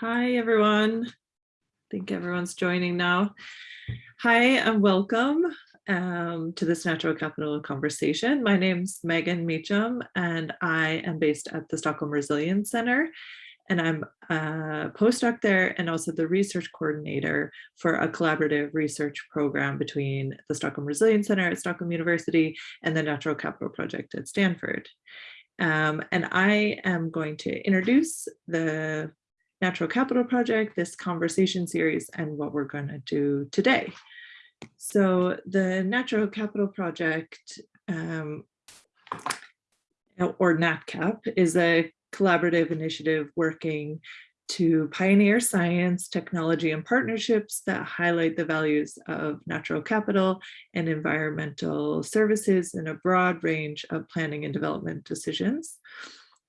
Hi, everyone. I think everyone's joining now. Hi and welcome um, to this Natural Capital Conversation. My name's Megan Meacham and I am based at the Stockholm Resilience Center and I'm a postdoc there and also the research coordinator for a collaborative research program between the Stockholm Resilience Center at Stockholm University and the Natural Capital Project at Stanford. Um, and I am going to introduce the Natural Capital Project, this conversation series, and what we're going to do today. So the Natural Capital Project, um, or NatCap, is a collaborative initiative working to pioneer science, technology, and partnerships that highlight the values of natural capital and environmental services in a broad range of planning and development decisions.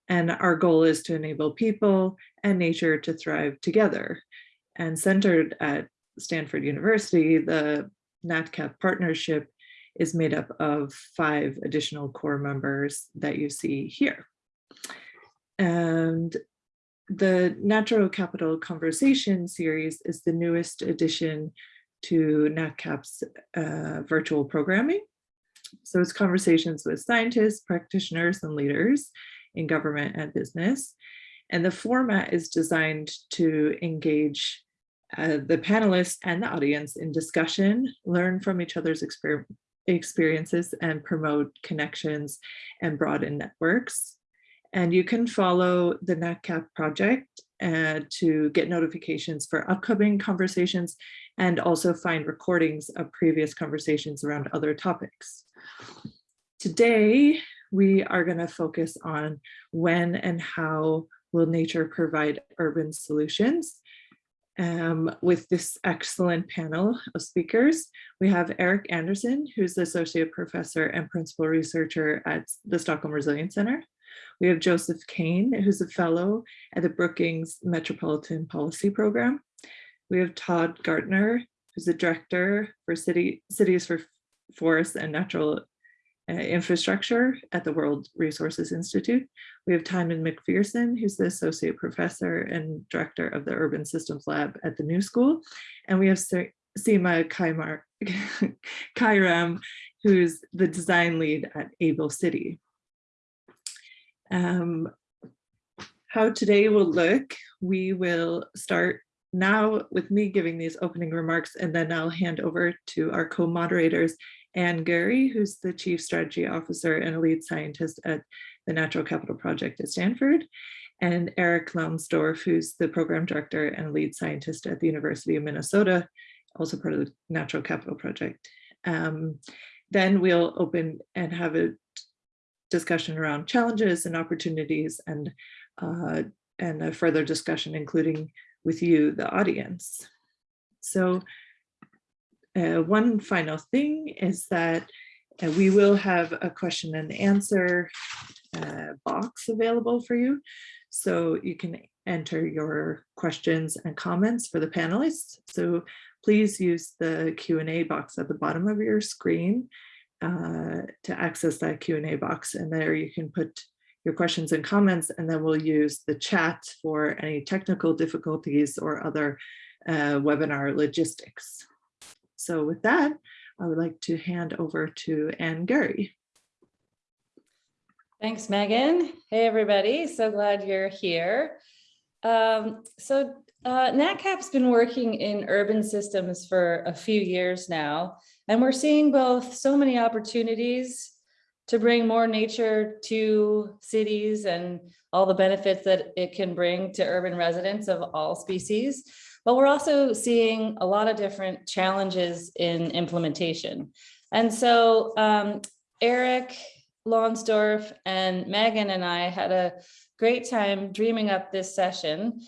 And our goal is to enable people and nature to thrive together. And centered at Stanford University, the NatCap partnership is made up of five additional core members that you see here. And the Natural Capital Conversation series is the newest addition to NatCap's uh, virtual programming. So it's conversations with scientists, practitioners, and leaders in government and business. And the format is designed to engage uh, the panelists and the audience in discussion, learn from each other's exper experiences and promote connections and broaden networks. And you can follow the NatCap project uh, to get notifications for upcoming conversations and also find recordings of previous conversations around other topics. Today, we are going to focus on when and how will nature provide urban solutions. Um, with this excellent panel of speakers, we have Eric Anderson, who's the Associate Professor and Principal Researcher at the Stockholm Resilience Center. We have Joseph Kane, who's a fellow at the Brookings Metropolitan Policy Program. We have Todd Gartner, who's the Director for City, Cities for Forests and Natural infrastructure at the World Resources Institute. We have Timon McPhearson, who's the Associate Professor and Director of the Urban Systems Lab at the New School. And we have Seema Kaimar, Kairam, who's the design lead at Able City. Um, how today will look, we will start now with me giving these opening remarks, and then I'll hand over to our co-moderators, Anne Guerry, who's the Chief Strategy Officer and a lead scientist at the Natural Capital Project at Stanford, and Eric Lonsdorf, who's the Program Director and lead scientist at the University of Minnesota, also part of the Natural Capital Project. Um, then we'll open and have a discussion around challenges and opportunities and, uh, and a further discussion, including with you, the audience. So uh, one final thing is that uh, we will have a question and answer uh, box available for you. So you can enter your questions and comments for the panelists. So please use the Q&A box at the bottom of your screen uh, to access that Q&A box. And there you can put your questions and comments, and then we'll use the chat for any technical difficulties or other uh, webinar logistics. So with that, I would like to hand over to Anne Guerry. Thanks, Megan. Hey, everybody. So glad you're here. Um, so uh, NatCap's been working in urban systems for a few years now, and we're seeing both so many opportunities to bring more nature to cities and all the benefits that it can bring to urban residents of all species. But we're also seeing a lot of different challenges in implementation. And so um, Eric Lonsdorf and Megan and I had a great time dreaming up this session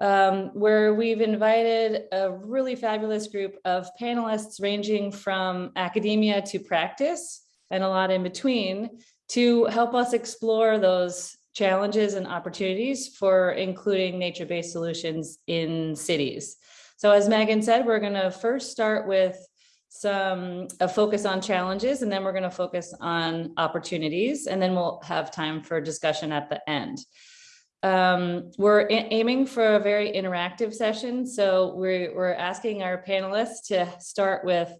um, where we've invited a really fabulous group of panelists ranging from academia to practice and a lot in between to help us explore those challenges and opportunities for including nature-based solutions in cities. So as Megan said, we're going to first start with some a focus on challenges and then we're going to focus on opportunities and then we'll have time for discussion at the end. Um, we're aiming for a very interactive session, so we're, we're asking our panelists to start with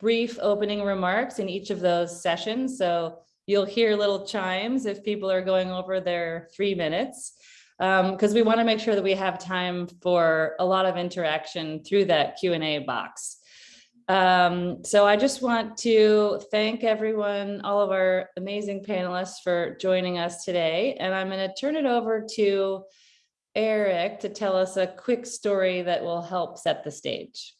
brief opening remarks in each of those sessions. So you'll hear little chimes if people are going over their three minutes. Because we want to make sure that we have time for a lot of interaction through that Q and A box. Um, so I just want to thank everyone, all of our amazing panelists for joining us today. And I'm going to turn it over to Eric to tell us a quick story that will help set the stage.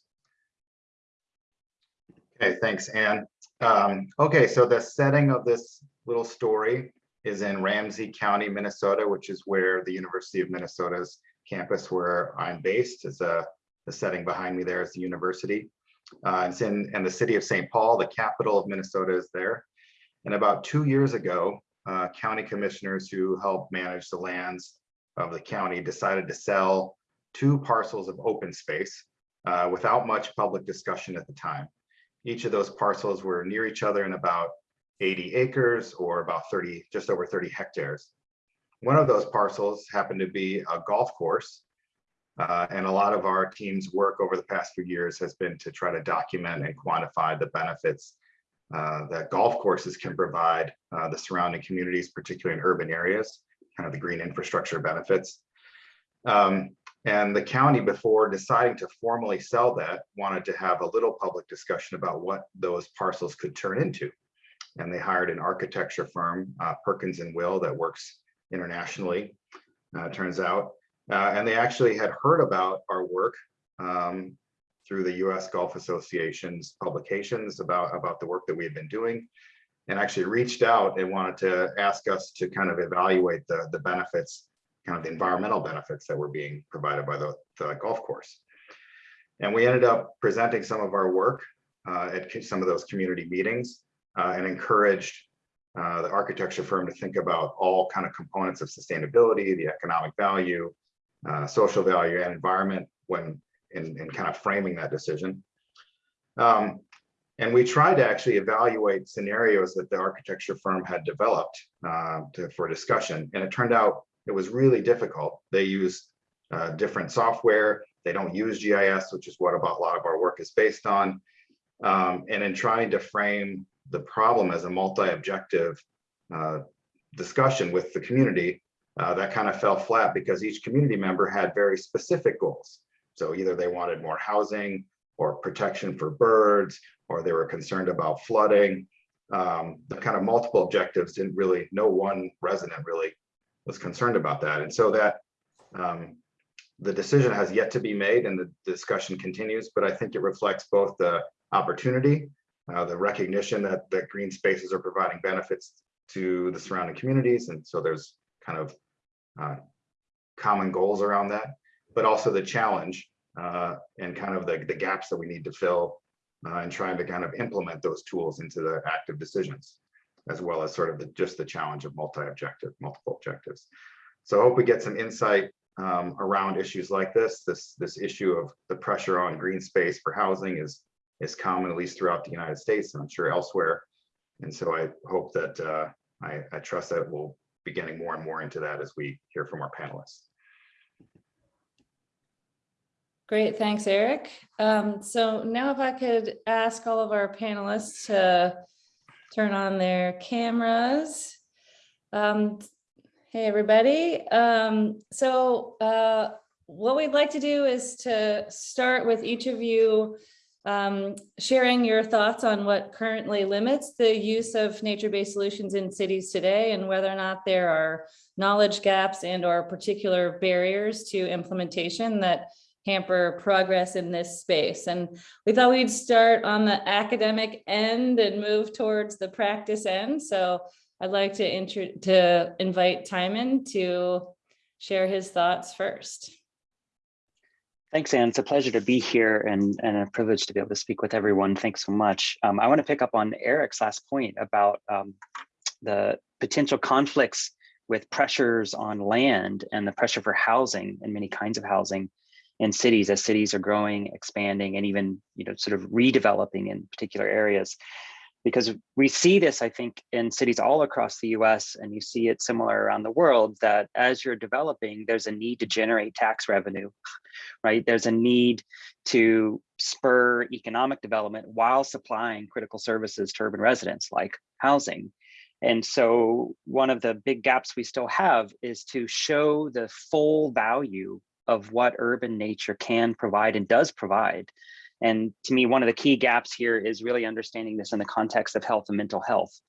Okay, thanks, Anne. Um, okay, so the setting of this little story is in Ramsey County, Minnesota, which is where the University of Minnesota's campus where I'm based is a the setting behind me there is the university. Uh, it's in, in the city of St. Paul, the capital of Minnesota is there. And about two years ago, uh, county commissioners who help manage the lands of the county decided to sell two parcels of open space uh, without much public discussion at the time. Each of those parcels were near each other in about 80 acres or about 30, just over 30 hectares. One of those parcels happened to be a golf course uh, and a lot of our team's work over the past few years has been to try to document and quantify the benefits uh, that golf courses can provide uh, the surrounding communities, particularly in urban areas, kind of the green infrastructure benefits. Um, and the county, before deciding to formally sell that, wanted to have a little public discussion about what those parcels could turn into. And they hired an architecture firm, uh, Perkins and Will, that works internationally, uh, turns out. Uh, and they actually had heard about our work um, through the US Golf Association's publications about, about the work that we had been doing and actually reached out and wanted to ask us to kind of evaluate the, the benefits, kind of the environmental benefits that were being provided by the, the golf course. And we ended up presenting some of our work uh, at some of those community meetings uh, and encouraged uh, the architecture firm to think about all kind of components of sustainability, the economic value, uh, social value and environment when in, in kind of framing that decision. Um, and we tried to actually evaluate scenarios that the architecture firm had developed uh, to, for discussion. And it turned out it was really difficult. They use uh, different software. They don't use GIS, which is what about a lot of our work is based on. Um, and in trying to frame the problem as a multi-objective uh, discussion with the community, uh, that kind of fell flat because each community member had very specific goals. So either they wanted more housing or protection for birds, or they were concerned about flooding. Um, the kind of multiple objectives didn't really, no one resident really was concerned about that. And so that um, the decision has yet to be made and the discussion continues, but I think it reflects both the opportunity, uh, the recognition that, that green spaces are providing benefits to the surrounding communities. And so there's kind of uh, common goals around that, but also the challenge uh, and kind of the, the gaps that we need to fill uh, and trying to kind of implement those tools into the active decisions, as well as sort of the, just the challenge of multi-objective, multiple objectives. So I hope we get some insight um, around issues like this. This this issue of the pressure on green space for housing is is common at least throughout the United States and I'm sure elsewhere. And so I hope that uh, I, I trust that we'll be getting more and more into that as we hear from our panelists. Great, thanks, Eric. Um, so now if I could ask all of our panelists to turn on their cameras. Um, hey, everybody. Um, so uh, what we'd like to do is to start with each of you um, sharing your thoughts on what currently limits the use of nature-based solutions in cities today and whether or not there are knowledge gaps and or particular barriers to implementation that hamper progress in this space. And we thought we'd start on the academic end and move towards the practice end. So I'd like to, to invite Timon to share his thoughts first. Thanks, Anne. It's a pleasure to be here and, and a privilege to be able to speak with everyone. Thanks so much. Um, I want to pick up on Eric's last point about um, the potential conflicts with pressures on land and the pressure for housing and many kinds of housing in cities as cities are growing, expanding, and even you know sort of redeveloping in particular areas. because we see this, I think, in cities all across the US, and you see it similar around the world, that as you're developing, there's a need to generate tax revenue, right? There's a need to spur economic development while supplying critical services to urban residents like housing. And so one of the big gaps we still have is to show the full value of what urban nature can provide and does provide. And to me, one of the key gaps here is really understanding this in the context of health and mental health.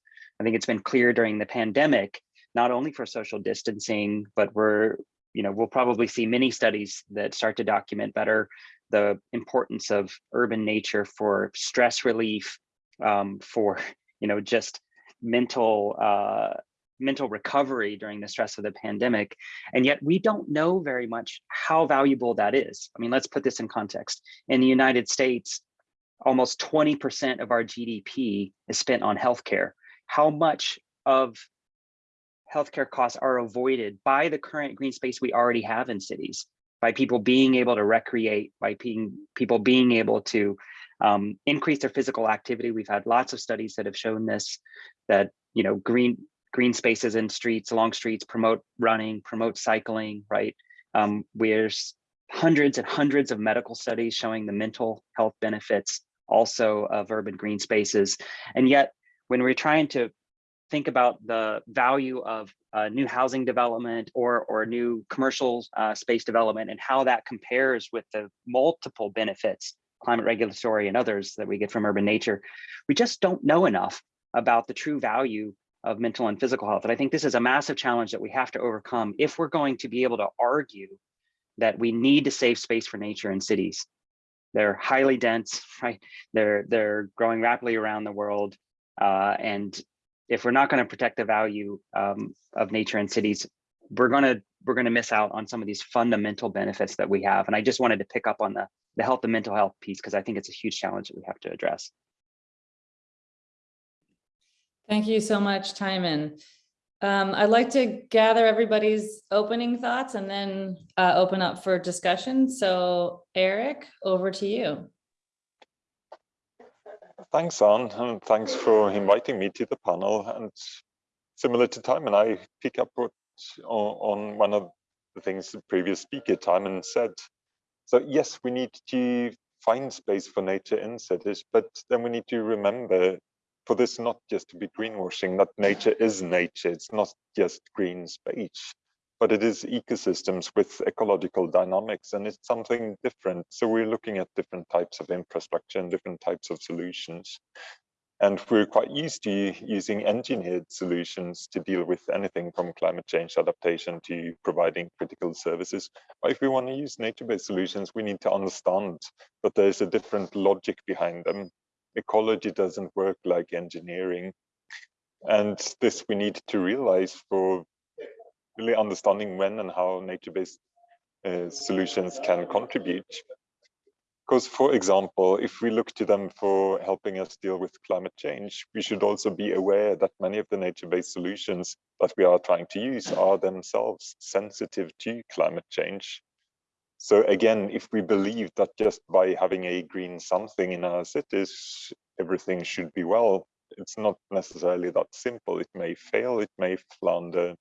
I think it's been clear during the pandemic, not only for social distancing, but we're, you know, we'll probably see many studies that start to document better the importance of urban nature for stress relief, um, for, you know, just mental uh, mental recovery during the stress of the pandemic. And yet we don't know very much how valuable that is. I mean, let's put this in context. In the United States, almost 20% of our GDP is spent on healthcare. How much of healthcare costs are avoided by the current green space we already have in cities, by people being able to recreate, by being, people being able to um, increase their physical activity. We've had lots of studies that have shown this, that you know green green spaces in streets, along streets, promote running, promote cycling, right? Um, there's hundreds and hundreds of medical studies showing the mental health benefits also of urban green spaces. And yet, when we're trying to think about the value of uh, new housing development or, or new commercial uh, space development and how that compares with the multiple benefits, climate regulatory and others that we get from urban nature, we just don't know enough about the true value of mental and physical health. And I think this is a massive challenge that we have to overcome if we're going to be able to argue that we need to save space for nature in cities. They're highly dense, right? They're, they're growing rapidly around the world. Uh, and if we're not going to protect the value um, of nature in cities, we're going to we're to miss out on some of these fundamental benefits that we have. And I just wanted to pick up on the, the health and mental health piece because I think it's a huge challenge that we have to address. Thank you so much, Timon. Um, I'd like to gather everybody's opening thoughts and then uh, open up for discussion. So Eric, over to you. Thanks, Anne, and thanks for inviting me to the panel. And similar to Timon, I pick up what, on, on one of the things the previous speaker, Timon, said. So yes, we need to find space for nature in cities, but then we need to remember for this not just to be greenwashing, that nature is nature. It's not just green space, but it is ecosystems with ecological dynamics, and it's something different. So we're looking at different types of infrastructure and different types of solutions. And we're quite used to using engineered solutions to deal with anything from climate change adaptation to providing critical services. But if we want to use nature-based solutions, we need to understand that there's a different logic behind them ecology doesn't work like engineering. And this we need to realize for really understanding when and how nature-based uh, solutions can contribute. Because, for example, if we look to them for helping us deal with climate change, we should also be aware that many of the nature-based solutions that we are trying to use are themselves sensitive to climate change. So again, if we believe that just by having a green something in our cities, everything should be well, it's not necessarily that simple. It may fail, it may flounder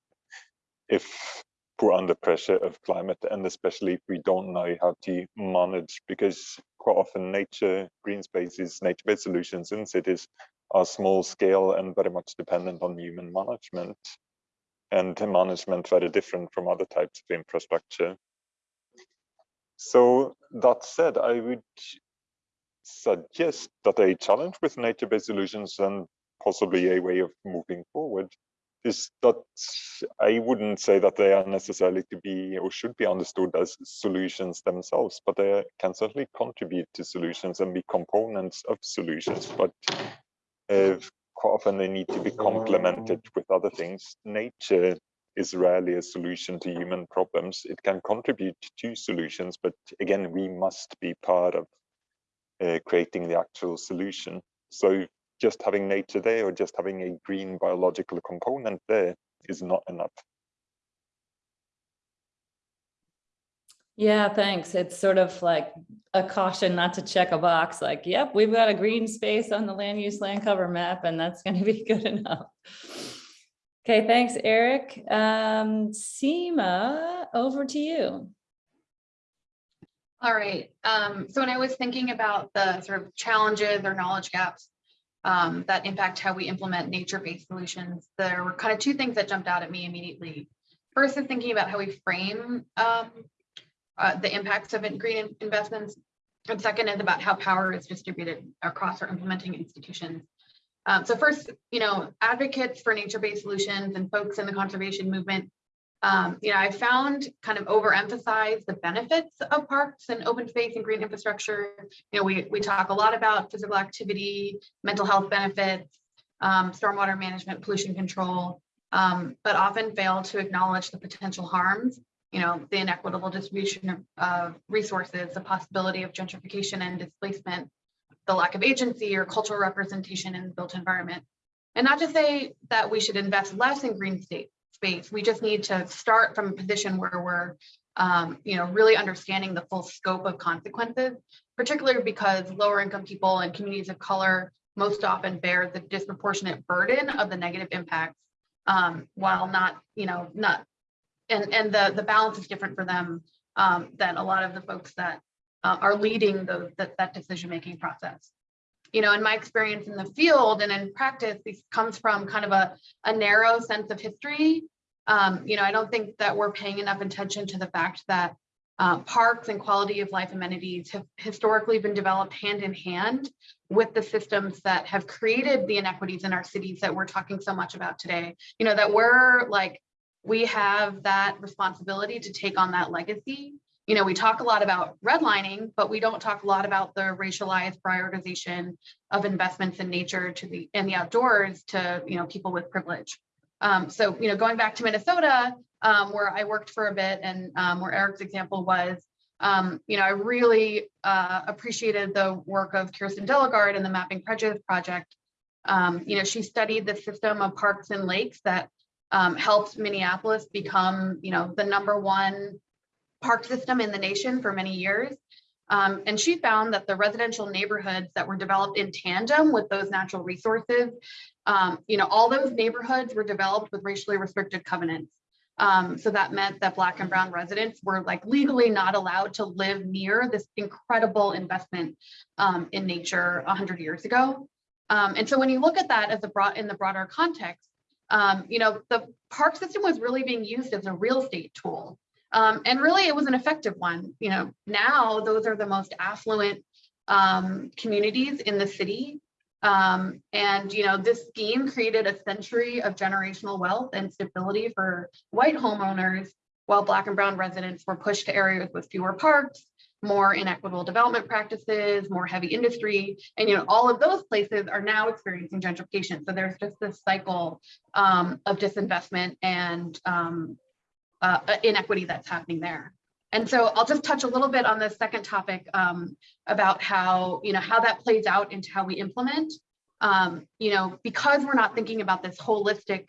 if put under pressure of climate, and especially if we don't know how to manage, because quite often nature, green spaces, nature-based solutions in cities are small scale and very much dependent on human management and management very different from other types of infrastructure. So that said, I would suggest that a challenge with nature-based solutions and possibly a way of moving forward is that I wouldn't say that they are necessarily to be or should be understood as solutions themselves, but they can certainly contribute to solutions and be components of solutions. But uh, quite often they need to be complemented with other things. Nature is rarely a solution to human problems. It can contribute to solutions, but again, we must be part of uh, creating the actual solution. So just having nature there or just having a green biological component there is not enough. Yeah, thanks. It's sort of like a caution not to check a box, like, yep, we've got a green space on the land use land cover map and that's gonna be good enough. Okay, thanks, Eric. Um, Seema, over to you. All right, um, so when I was thinking about the sort of challenges or knowledge gaps um, that impact how we implement nature-based solutions, there were kind of two things that jumped out at me immediately. First is thinking about how we frame um, uh, the impacts of green investments. And second is about how power is distributed across our implementing institutions. Um, so first, you know, advocates for nature-based solutions and folks in the conservation movement um, you know, I found kind of overemphasize the benefits of parks and open space and green infrastructure. You know, we, we talk a lot about physical activity, mental health benefits, um, stormwater management, pollution control, um, but often fail to acknowledge the potential harms, you know, the inequitable distribution of, of resources, the possibility of gentrification and displacement, the lack of agency or cultural representation in the built environment. And not to say that we should invest less in green state space. We just need to start from a position where we're, um, you know, really understanding the full scope of consequences, particularly because lower income people and communities of color most often bear the disproportionate burden of the negative impacts, um, while not, you know, not, and, and the, the balance is different for them um, than a lot of the folks that uh, are leading the, that, that decision-making process you know, in my experience in the field and in practice, this comes from kind of a, a narrow sense of history. Um, you know, I don't think that we're paying enough attention to the fact that uh, parks and quality of life amenities have historically been developed hand in hand with the systems that have created the inequities in our cities that we're talking so much about today. You know, that we're like, we have that responsibility to take on that legacy you know, we talk a lot about redlining, but we don't talk a lot about the racialized prioritization of investments in nature to the and the outdoors to you know people with privilege. Um, so you know, going back to Minnesota, um, where I worked for a bit, and um, where Eric's example was, um, you know, I really uh, appreciated the work of Kirsten Delegard and the Mapping Prejudice Project. Um, you know, she studied the system of parks and lakes that um, helped Minneapolis become, you know, the number one park system in the nation for many years. Um, and she found that the residential neighborhoods that were developed in tandem with those natural resources, um, you know, all those neighborhoods were developed with racially restricted covenants. Um, so that meant that Black and Brown residents were like legally not allowed to live near this incredible investment um, in nature 100 years ago. Um, and so when you look at that as a broad in the broader context, um, you know, the park system was really being used as a real estate tool. Um, and really it was an effective one. You know, now those are the most affluent um, communities in the city. Um, and, you know, this scheme created a century of generational wealth and stability for white homeowners, while Black and Brown residents were pushed to areas with fewer parks, more inequitable development practices, more heavy industry. And, you know, all of those places are now experiencing gentrification. So there's just this cycle um, of disinvestment and um, uh, inequity that's happening there. And so I'll just touch a little bit on the second topic um, about how, you know, how that plays out into how we implement. Um, you know, because we're not thinking about this holistic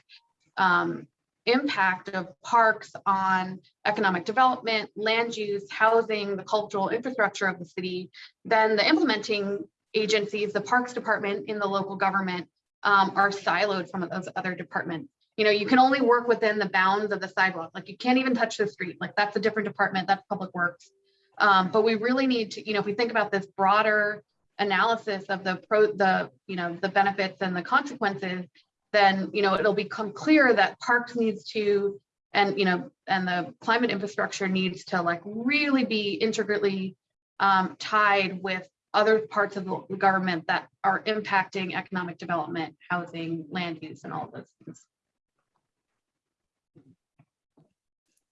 um, impact of parks on economic development, land use, housing, the cultural infrastructure of the city, then the implementing agencies, the parks department in the local government um, are siloed from those other departments you know, you can only work within the bounds of the sidewalk. Like you can't even touch the street. Like that's a different department. That's public works. Um, but we really need to, you know, if we think about this broader analysis of the pro, the, you know, the benefits and the consequences, then, you know, it'll become clear that parks needs to, and, you know, and the climate infrastructure needs to like really be intricately um, tied with other parts of the government that are impacting economic development, housing, land use, and all of those things.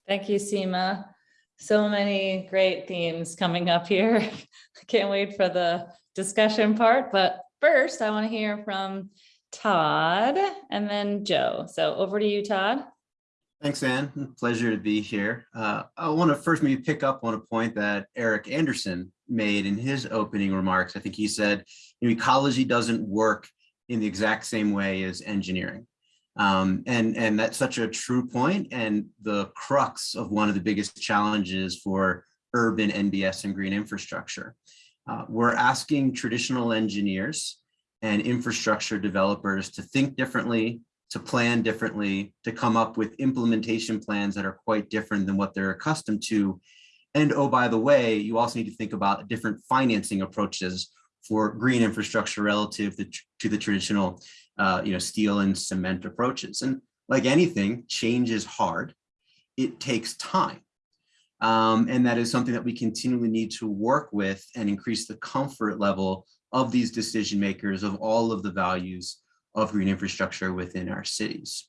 Thank you, Seema. So many great themes coming up here. I Can't wait for the discussion part, but first I want to hear from Todd and then Joe. So over to you, Todd. Thanks, Anne. Pleasure to be here. Uh, I want to first maybe pick up on a point that Eric Anderson made in his opening remarks. I think he said you know, ecology doesn't work in the exact same way as engineering. Um, and, and that's such a true point and the crux of one of the biggest challenges for urban NBS and green infrastructure. Uh, we're asking traditional engineers and infrastructure developers to think differently, to plan differently, to come up with implementation plans that are quite different than what they're accustomed to. And oh, by the way, you also need to think about different financing approaches for green infrastructure relative to, to the traditional, uh, you know, steel and cement approaches. And like anything, change is hard. It takes time. Um, and that is something that we continually need to work with and increase the comfort level of these decision makers of all of the values of green infrastructure within our cities.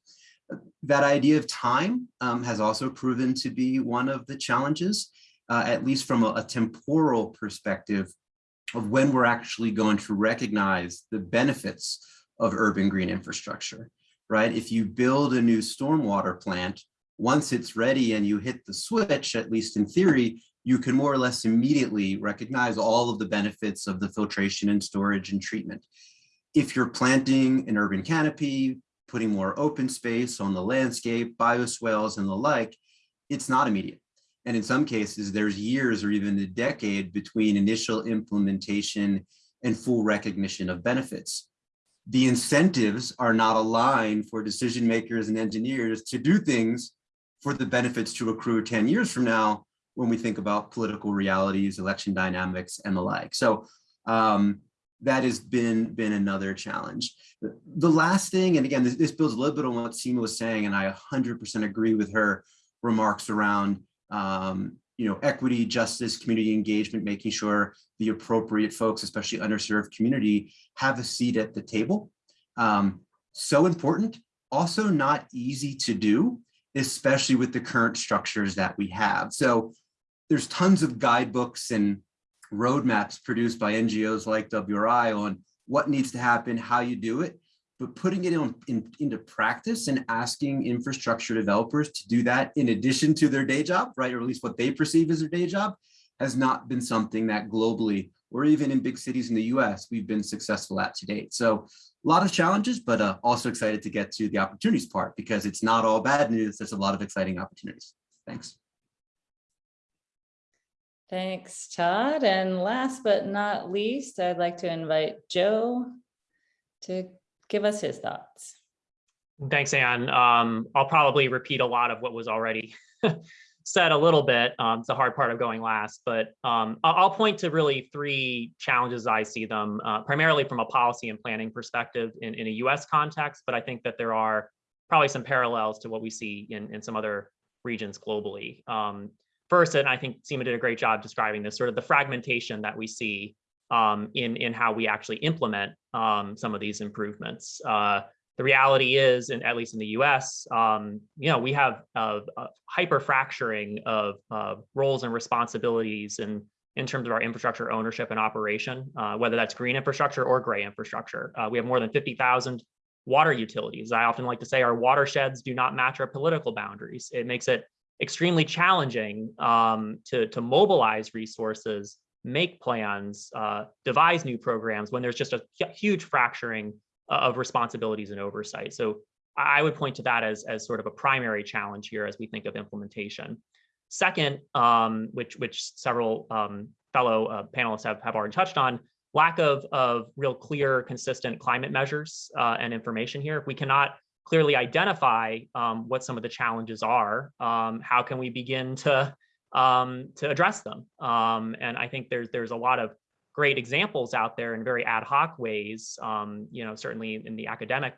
That idea of time um, has also proven to be one of the challenges, uh, at least from a, a temporal perspective of when we're actually going to recognize the benefits of urban green infrastructure, right? If you build a new stormwater plant, once it's ready and you hit the switch, at least in theory, you can more or less immediately recognize all of the benefits of the filtration and storage and treatment. If you're planting an urban canopy, putting more open space on the landscape, bioswales and the like, it's not immediate. And in some cases, there's years or even a decade between initial implementation and full recognition of benefits. The incentives are not aligned for decision makers and engineers to do things for the benefits to accrue 10 years from now when we think about political realities, election dynamics, and the like. So um, that has been, been another challenge. The, last thing, and again, this, this builds a little bit on what Seema was saying, and I 100% agree with her remarks around um, you know, equity, justice, community engagement, making sure the appropriate folks, especially underserved community, have a seat at the table. Um, so important, also not easy to do especially with the current structures that we have. So there's tons of guidebooks and roadmaps produced by NGOs like WRI on what needs to happen, how you do it, but putting it in, in, into practice and asking infrastructure developers to do that in addition to their day job, right, or at least what they perceive as their day job, has not been something that globally or even in big cities in the US, we've been successful at to date. So a lot of challenges, but uh, also excited to get to the opportunities part because it's not all bad news. There's a lot of exciting opportunities. Thanks. Thanks, Todd. And last but not least, I'd like to invite Joe to give us his thoughts. Thanks, Anne. Um, I'll probably repeat a lot of what was already said a little bit. Um, it's the hard part of going last, but um, I'll point to really three challenges I see them, uh, primarily from a policy and planning perspective in, in a US context, but I think that there are probably some parallels to what we see in, in some other regions globally. Um, first, and I think Seema did a great job describing this, sort of the fragmentation that we see um, in, in how we actually implement um, some of these improvements. Uh, the reality is, and at least in the US, um, you know, we have a, a hyper fracturing of uh, roles and responsibilities and in terms of our infrastructure ownership and operation, uh, whether that's green infrastructure or gray infrastructure. Uh, we have more than 50,000 water utilities. I often like to say our watersheds do not match our political boundaries. It makes it extremely challenging um, to, to mobilize resources, make plans, uh, devise new programs when there's just a huge fracturing of responsibilities and oversight. So I would point to that as, as sort of a primary challenge here as we think of implementation. Second, um, which, which several um, fellow uh, panelists have, have already touched on, lack of, of real clear, consistent climate measures uh, and information here. If we cannot clearly identify um, what some of the challenges are, um, how can we begin to, um, to address them? Um, and I think there's, there's a lot of great examples out there in very ad hoc ways, um, you know, certainly in the academic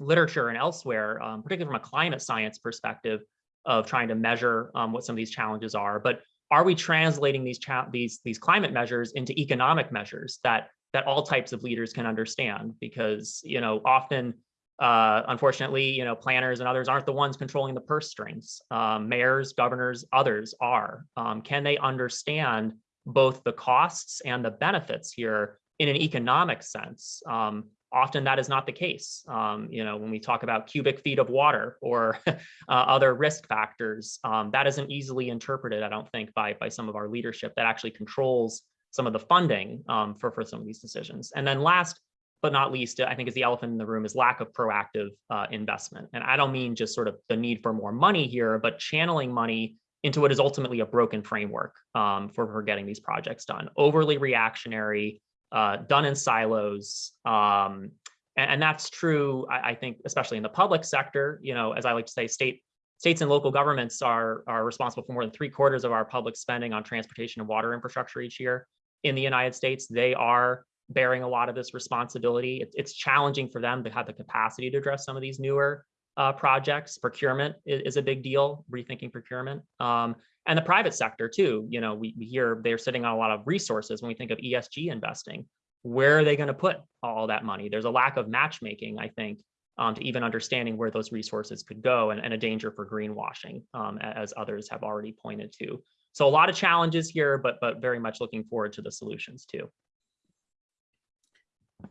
literature and elsewhere, um, particularly from a climate science perspective of trying to measure um, what some of these challenges are. But are we translating these these these climate measures into economic measures that that all types of leaders can understand? Because you know, often, uh, unfortunately, you know, planners and others aren't the ones controlling the purse strings. Um, mayors, governors, others are. Um, can they understand both the costs and the benefits here in an economic sense. Um, often that is not the case. Um, you know, when we talk about cubic feet of water or uh, other risk factors, um, that isn't easily interpreted, I don't think, by, by some of our leadership that actually controls some of the funding um, for, for some of these decisions. And then last but not least, I think is the elephant in the room is lack of proactive uh, investment. And I don't mean just sort of the need for more money here, but channeling money into what is ultimately a broken framework um, for, for getting these projects done. Overly reactionary, uh, done in silos. Um, and, and that's true, I, I think, especially in the public sector, you know, as I like to say, state states and local governments are, are responsible for more than three quarters of our public spending on transportation and water infrastructure each year. In the United States, they are bearing a lot of this responsibility. It, it's challenging for them to have the capacity to address some of these newer uh, projects. Procurement is, is, a big deal, rethinking procurement. Um, and the private sector too, you know, we, we hear they're sitting on a lot of resources when we think of ESG investing. Where are they going to put all that money? There's a lack of matchmaking, I think, um, to even understanding where those resources could go and, and a danger for greenwashing, um, as others have already pointed to. So a lot of challenges here, but but very much looking forward to the solutions too.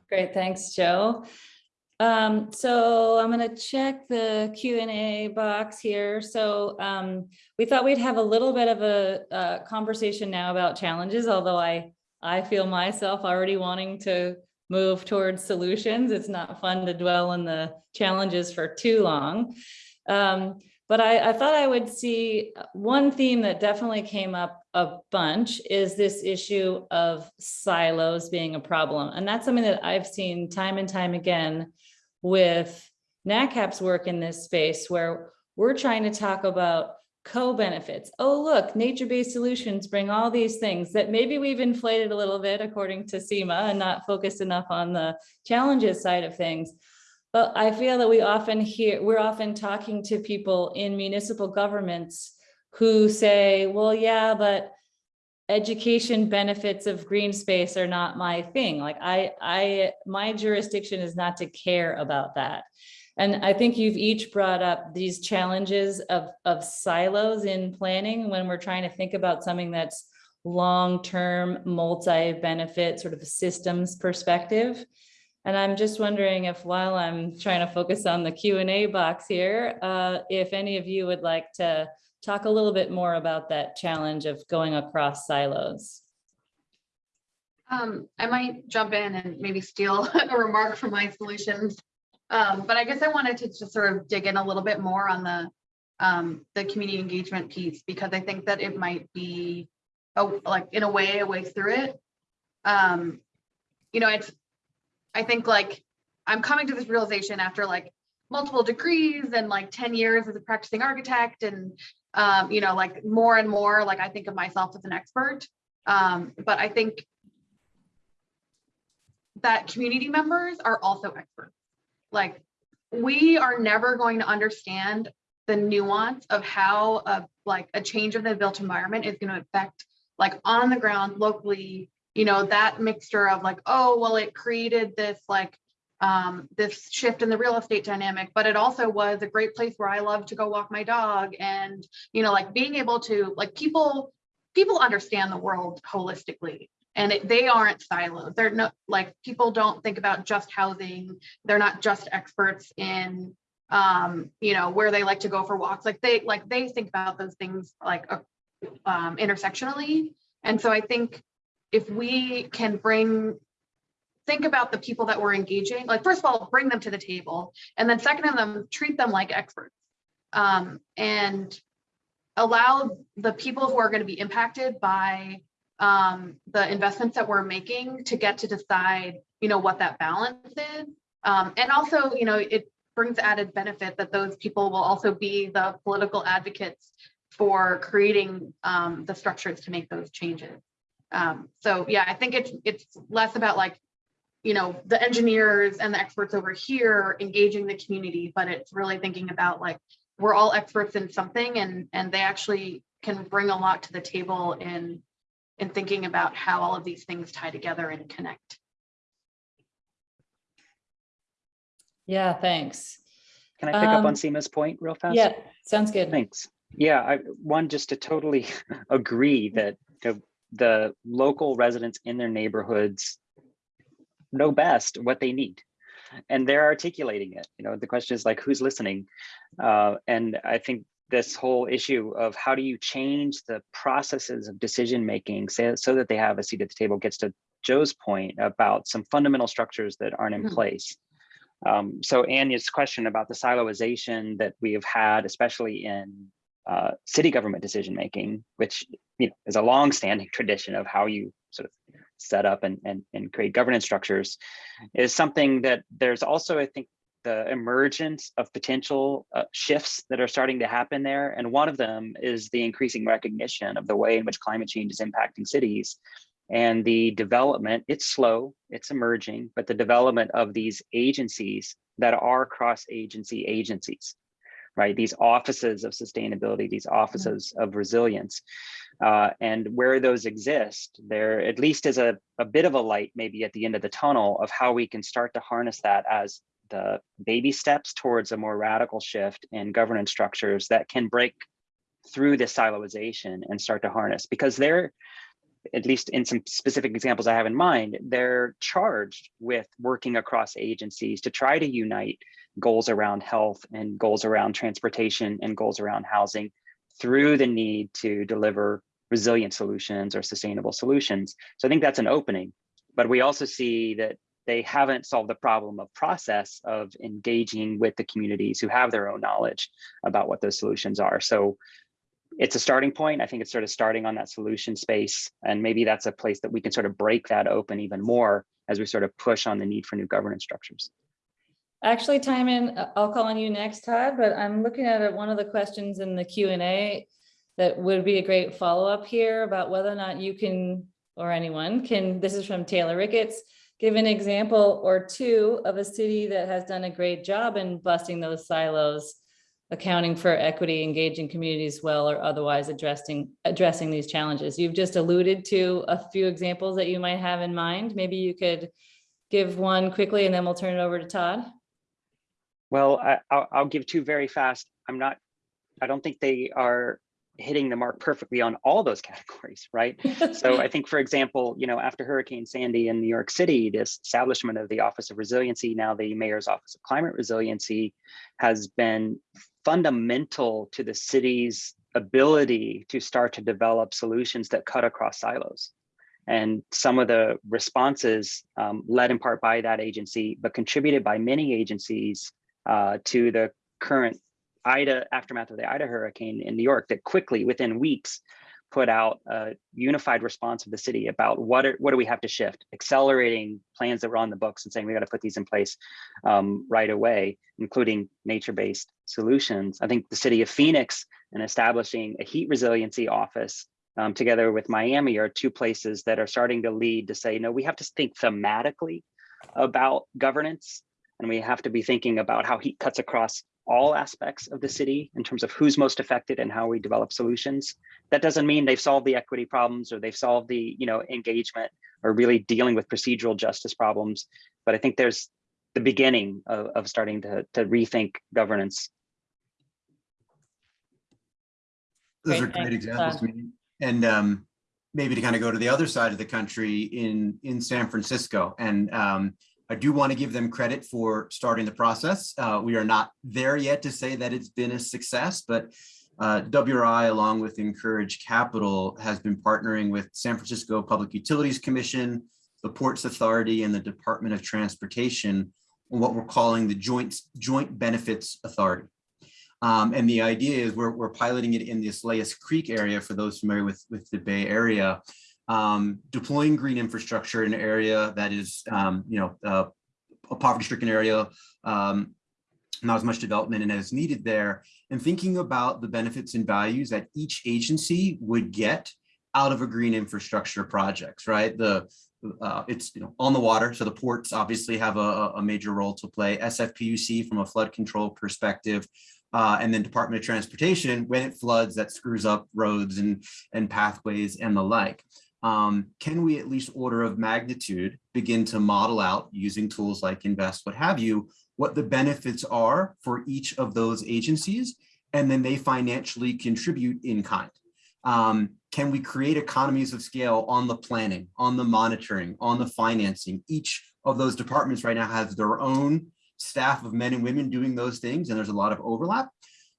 Great, thanks, Joe. Um, so I'm going to check the Q and A box here. So um, we thought we'd have a little bit of a, a conversation now about challenges, although I I feel myself already wanting to move towards solutions. It's not fun to dwell on the challenges for too long. Um, but I, I, thought I would see one theme that definitely came up a bunch is this issue of silos being a problem. And that's something that I've seen time and time again with NatCap's work in this space where we're trying to talk about co-benefits. Oh, look, nature-based solutions bring all these things that maybe we've inflated a little bit according to Seema and not focused enough on the challenges side of things. But I feel that we often hear, we're often talking to people in municipal governments who say, well, yeah, but education benefits of green space are not my thing. Like I, I, my jurisdiction is not to care about that. And I think you've each brought up these challenges of, of silos in planning when we're trying to think about something that's long-term multi-benefit sort of systems perspective. And I'm just wondering if while I'm trying to focus on the Q&A box here, uh, if any of you would like to talk a little bit more about that challenge of going across silos. Um, I might jump in and maybe steal a remark from my solutions um, but I guess I wanted to just sort of dig in a little bit more on the um, the community engagement piece because I think that it might be a, like in a way a way through it. Um, you know, it's I think like I'm coming to this realization after like multiple degrees and like 10 years as a practicing architect and um, you know, like more and more like I think of myself as an expert. Um, but I think that community members are also experts like we are never going to understand the nuance of how a like a change of the built environment is going to affect like on the ground locally you know that mixture of like oh well it created this like um this shift in the real estate dynamic but it also was a great place where i love to go walk my dog and you know like being able to like people people understand the world holistically and it, they aren't siloed. They're not like people don't think about just housing. They're not just experts in, um, you know, where they like to go for walks. Like they like they think about those things like uh, um, intersectionally. And so I think if we can bring think about the people that we're engaging, like first of all, bring them to the table, and then second of them, treat them like experts, um, and allow the people who are going to be impacted by um, the investments that we're making to get to decide, you know, what that balance is. Um, and also, you know, it brings added benefit that those people will also be the political advocates for creating um, the structures to make those changes. Um, so yeah, I think it's it's less about like, you know, the engineers and the experts over here engaging the community, but it's really thinking about like we're all experts in something and and they actually can bring a lot to the table in in thinking about how all of these things tie together and connect. Yeah, thanks. Can I pick up on Um, Seema's point real fast? Yeah, sounds good. Thanks. Yeah, I, one, just to totally agree that the, the local residents in their neighborhoods know best what they need and they're articulating it. You know, the question is like, who's listening? Uh, and I think this whole issue of how do you change the processes of decision making so, so that they have a seat at the table gets to Joe's point about some fundamental structures that aren't in Mhm. place. Um, so Anya's question about the siloization that we have had, especially in uh, city government decision making, which you know is a long-standing tradition of how you sort of set up and, and, and create governance structures, is something that there's also, I think, the emergence of potential uh, shifts that are starting to happen there. And one of them is the increasing recognition of the way in which climate change is impacting cities and the development, it's slow, it's emerging, but the development of these agencies that are cross-agency agencies, right? These offices of sustainability, these offices of resilience. Uh, and where those exist, there at least is a, a bit of a light maybe at the end of the tunnel of how we can start to harness that as the baby steps towards a more radical shift in governance structures that can break through this siloization and start to harness because they're at least in some specific examples I have in mind, they're charged with working across agencies to try to unite goals around health and goals around transportation and goals around housing through the need to deliver resilient solutions or sustainable solutions. So I think that's an opening, but we also see that they haven't solved the problem of process of engaging with the communities who have their own knowledge about what those solutions are. So it's a starting point. I think it's sort of starting on that solution space. And maybe that's a place that we can sort of break that open even more as we sort of push on the need for new governance structures. Actually, Timon, I'll call on you next, Todd, but I'm looking at one of the questions in the Q and A that would be a great follow-up here about whether or not you can, or anyone can, this is from Taylor Ricketts, give an example or two of a city that has done a great job in busting those silos, accounting for equity, engaging communities well, or otherwise addressing, addressing these challenges. You've just alluded to a few examples that you might have in mind. Maybe you could give one quickly and then we'll turn it over to Todd. Well, I, I'll, I'll give two very fast. I'm not, I don't think they are hitting the mark perfectly on all those categories, right? So I think, for example, you know, after Hurricane Sandy in New York City, this establishment of the Office of Resiliency, now the Mayor's Office of Climate Resiliency, has been fundamental to the city's ability to start to develop solutions that cut across silos. And some of the responses um, led in part by that agency, but contributed by many agencies uh, to the current Ida aftermath of the Ida hurricane in New York that quickly within weeks put out a unified response of the city about what are, what do we have to shift, accelerating plans that were on the books and saying we got to put these in place um, right away, including nature-based solutions. I think the city of Phoenix and establishing a heat resiliency office um, together with Miami are two places that are starting to lead to say, no, we have to think thematically about governance and we have to be thinking about how heat cuts across all aspects of the city in terms of who's most affected and how we develop solutions. That doesn't mean they've solved the equity problems or they've solved the you know engagement or really dealing with procedural justice problems. But I think there's the beginning of, of starting to, to rethink governance. Those Great, are great thanks, examples Todd. to me. And um, maybe to kind of go to the other side of the country in, in San Francisco. And um, I do want to give them credit for starting the process. Uh, we are not there yet to say that it's been a success, but uh, WRI, along with Encourage Capital, has been partnering with San Francisco Public Utilities Commission, the Ports Authority, and the Department of Transportation on what we're calling the Joint, Joint Benefits Authority. Um, and the idea is we're, we're piloting it in the Islais Creek area for those familiar with, with the Bay Area, um, deploying green infrastructure in an area that is, um, you know, uh, a poverty-stricken area, um, not as much development and as needed there, and thinking about the benefits and values that each agency would get out of a green infrastructure projects, right? The uh, it's you know on the water, so the ports obviously have a, a major role to play. SFPUC from a flood control perspective, uh, and then Department of Transportation when it floods that screws up roads and and pathways and the like. Um, can we at least order of magnitude begin to model out using tools like InVEST, what have you, what the benefits are for each of those agencies, and then they financially contribute in kind. Um, can we create economies of scale on the planning, on the monitoring, on the financing? Each of those departments right now has their own staff of men and women doing those things, and there's a lot of overlap.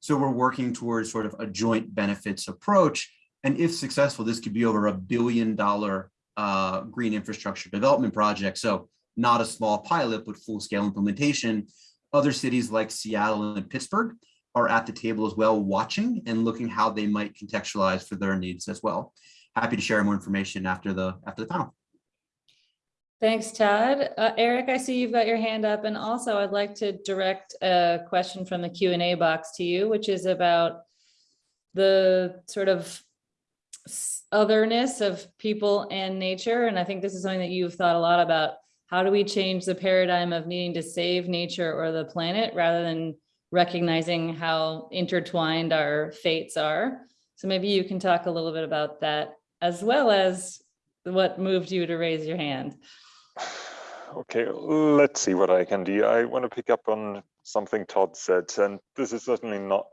So we're working towards sort of a joint benefits approach. And if successful, this could be over a billion dollar uh, green infrastructure development project. So not a small pilot, but full scale implementation. Other cities like Seattle and Pittsburgh are at the table as well, watching and looking how they might contextualize for their needs as well. Happy to share more information after the after the panel. Thanks, Todd. Uh, Eric, I see you've got your hand up. And also I'd like to direct a question from the Q and A box to you, which is about the sort of otherness of people and nature. And I think this is something that you've thought a lot about. How do we change the paradigm of needing to save nature or the planet rather than recognizing how intertwined our fates are? So maybe you can talk a little bit about that as well as what moved you to raise your hand. Okay, let's see what I can do. I want to pick up on something Todd said, and this is certainly not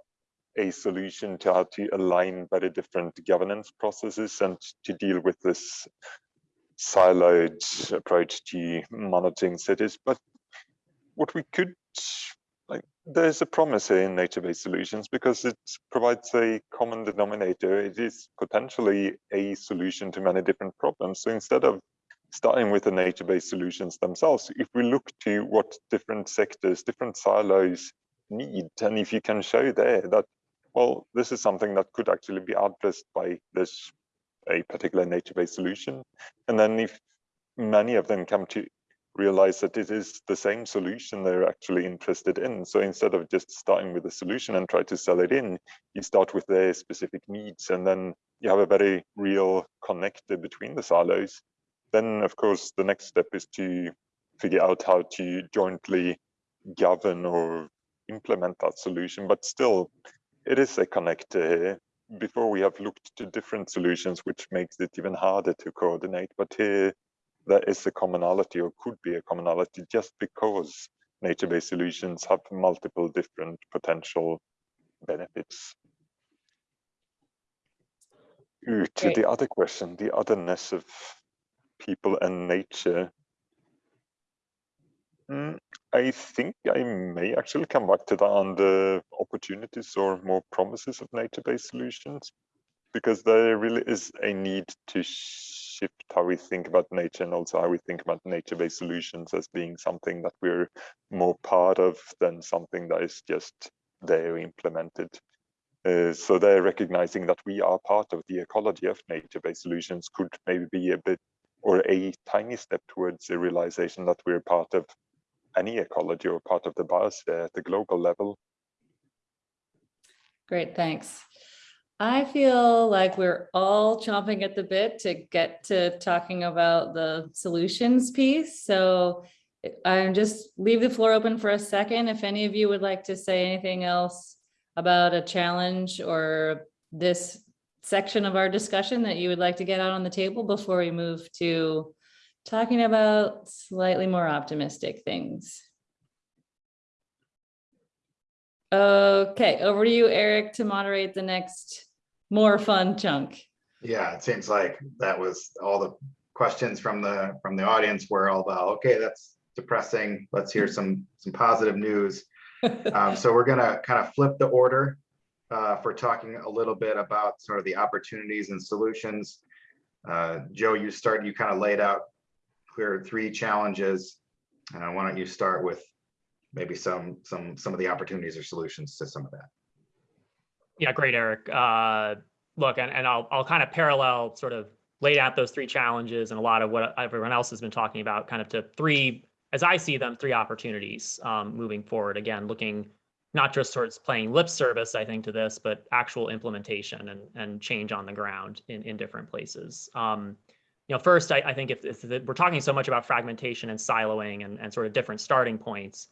a solution to how to align very different governance processes and to deal with this siloed approach to monitoring cities. But what we could, like, there's a promise here in nature-based solutions because it provides a common denominator. It is potentially a solution to many different problems. So instead of starting with the nature-based solutions themselves, if we look to what different sectors, different silos need, and if you can show there that, well, this is something that could actually be addressed by this a particular nature-based solution, and then if many of them come to realize that it is the same solution they're actually interested in. So instead of just starting with a solution and try to sell it in, you start with their specific needs, and then you have a very real connector between the silos then of course the next step is to figure out how to jointly govern or implement that solution. But still it is a connector here. Before we have looked to different solutions which makes it even harder to coordinate. But here there is a commonality or could be a commonality just because nature-based solutions have multiple different potential benefits. Ooh, to Great. the other question the otherness of people and nature. Mm, I think I may actually come back to that on the opportunities or more promises of nature-based solutions, because there really is a need to shift how we think about nature and also how we think about nature-based solutions as being something that we're more part of than something that is just there implemented. Uh, so they're recognizing that we are part of the ecology of nature-based solutions could maybe be a bit or a tiny step towards the realization that we're part of any ecology or part of the biosphere uh, at the global level. Great, thanks. I feel like we're all chomping at the bit to get to talking about the solutions piece. So I'm just leave the floor open for a second. If any of you would like to say anything else about a challenge or this section of our discussion that you would like to get out on the table before we move to talking about slightly more optimistic things. Okay, over to you, Eric, to moderate the next more fun chunk. Yeah, it seems like that was all the questions from the, from the audience were all about, okay, that's depressing. Let's hear some, some positive news. Um, so we're gonna kind of flip the order uh, for talking a little bit about sort of the opportunities and solutions. Uh, Joe, you start, you kind of laid out clear three challenges. Uh, why don't you start with maybe some, some, some of the opportunities or solutions to some of that? Yeah, great, Eric. Uh, look, and, and I'll, I'll kind of parallel sort of lay out those three challenges and a lot of what everyone else has been talking about kind of to three, as I see them, three opportunities um, moving forward. Again, looking not just sort of playing lip service, I think, to this, but actual implementation and, and change on the ground in, in different places. Um, you know, first, I, I think if, if we're talking so much about fragmentation and siloing and, and sort of different starting points,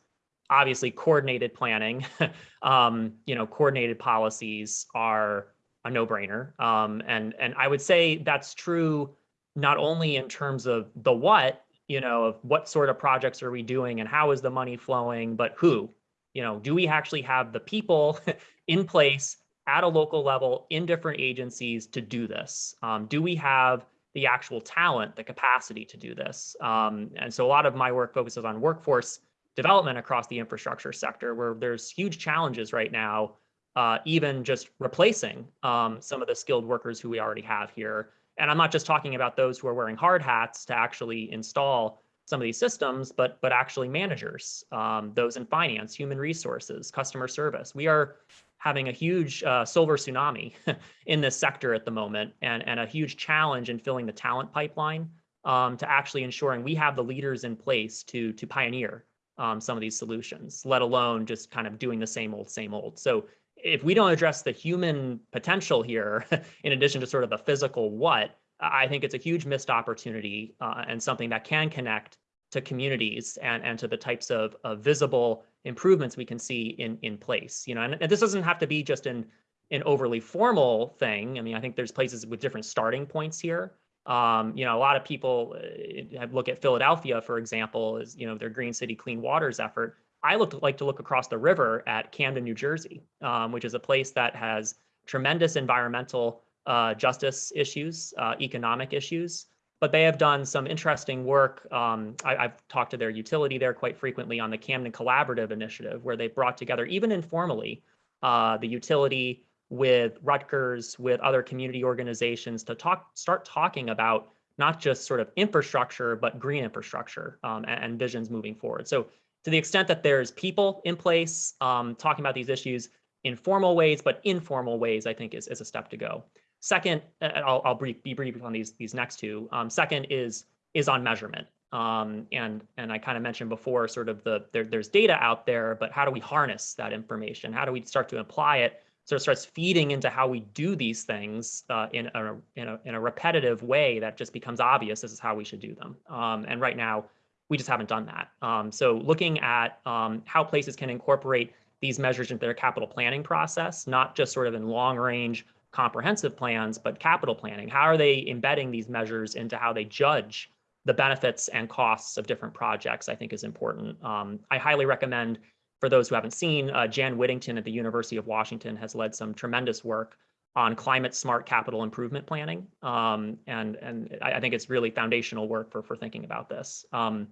obviously coordinated planning, um, you know, coordinated policies are a no-brainer. Um, and, and I would say that's true not only in terms of the what, you know, of what sort of projects are we doing and how is the money flowing, but who, you know, do we actually have the people in place at a local level in different agencies to do this? Um, do we have the actual talent, the capacity to do this? Um, and so a lot of my work focuses on workforce development across the infrastructure sector, where there's huge challenges right now, uh, even just replacing um, some of the skilled workers who we already have here. And I'm not just talking about those who are wearing hard hats to actually install some of these systems, but but actually managers, um, those in finance, human resources, customer service. We are having a huge uh, silver tsunami in this sector at the moment, and and a huge challenge in filling the talent pipeline um, to actually ensuring we have the leaders in place to to pioneer um, some of these solutions, let alone just kind of doing the same old, same old. So if we don't address the human potential here, in addition to sort of the physical what, I think it's a huge missed opportunity uh, and something that can connect to communities and, and to the types of, of visible improvements we can see in, in place. You know, and, and this doesn't have to be just an, an overly formal thing. I mean, I think there's places with different starting points here. Um, you know, a lot of people uh, look at Philadelphia, for example, as you know their Green City Clean Waters effort. I look like to look across the river at Camden, New Jersey, um, which is a place that has tremendous environmental uh, justice issues, uh, economic issues, but they have done some interesting work. Um, I, have talked to their utility there quite frequently on the Camden Collaborative Initiative, where they brought together, even informally, uh, the utility, with Rutgers, with other community organizations to talk, start talking about not just sort of infrastructure, but green infrastructure um, and, and, visions moving forward. So to the extent that there's people in place um, talking about these issues in formal ways, but informal ways, I think is, is a step to go. Second, I'll, I'll brief, be brief on these, these next two. Um, second is, is on measurement. Um, and, and I kind of mentioned before sort of the, there, there's data out there, but how do we harness that information? How do we start to apply it sort of starts feeding into how we do these things uh, in, a, in, a, in a repetitive way that just becomes obvious this is how we should do them. Um, and right now, we just haven't done that. Um, so looking at um, how places can incorporate these measures into their capital planning process, not just sort of in long range comprehensive plans, but capital planning. How are they embedding these measures into how they judge the benefits and costs of different projects, I think is important. Um, I highly recommend for those who haven't seen, uh, Jan Whittington at the University of Washington has led some tremendous work on climate smart capital improvement planning. Um, and and I, I, think it's really foundational work for, for thinking about this. Um,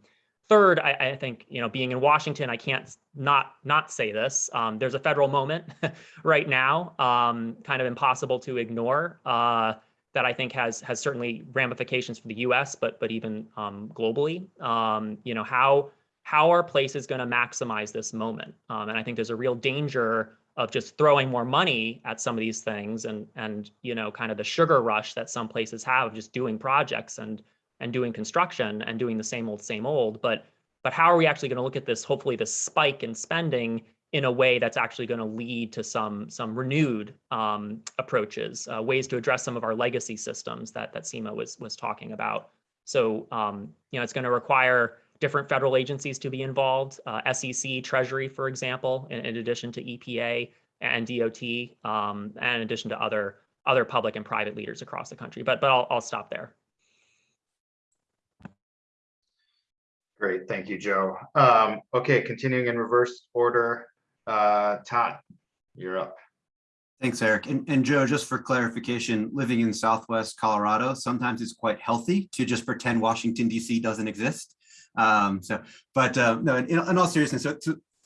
third, I, I, think, you know, being in Washington, I can't not not say this. Um, there's a federal moment right now, um, kind of impossible to ignore, uh, that I think has has certainly ramifications for the US, but but even um, globally. Um, you know, how how are places going to maximize this moment? Um, and I think there's a real danger of just throwing more money at some of these things and and you know kind of the sugar rush that some places have just doing projects and and doing construction and doing the same old same old but but how are we actually going to look at this hopefully this spike in spending in a way that's actually going to lead to some some renewed um, approaches uh, ways to address some of our legacy systems that that Seema was was talking about so um, you know it's going to require different federal agencies to be involved, uh, SEC, Treasury, for example, in, in, addition to EPA and DOT, um, and in addition to other other public and private leaders across the country. But but I'll, I'll stop there. Great, thank you, Joe. Um, okay, continuing in reverse order, uh, Todd, you're up. Thanks, Eric. And, and Joe, just for clarification, living in Southwest Colorado, sometimes it's quite healthy to just pretend Washington, DC doesn't exist. Um, so, but uh, no, in, in, all seriousness, so,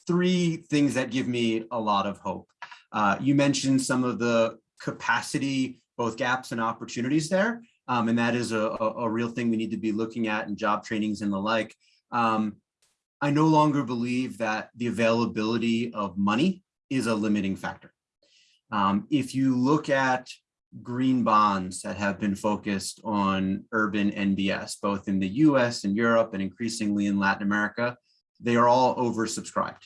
three things that give me a lot of hope. Uh, you mentioned some of the capacity, both gaps and opportunities there. Um, and that is a, a, a, real thing we need to be looking at in job trainings and the like. Um, I no longer believe that the availability of money is a limiting factor. Um, if you look at green bonds that have been focused on urban NBS, both in the US and Europe and increasingly in Latin America, they are all oversubscribed,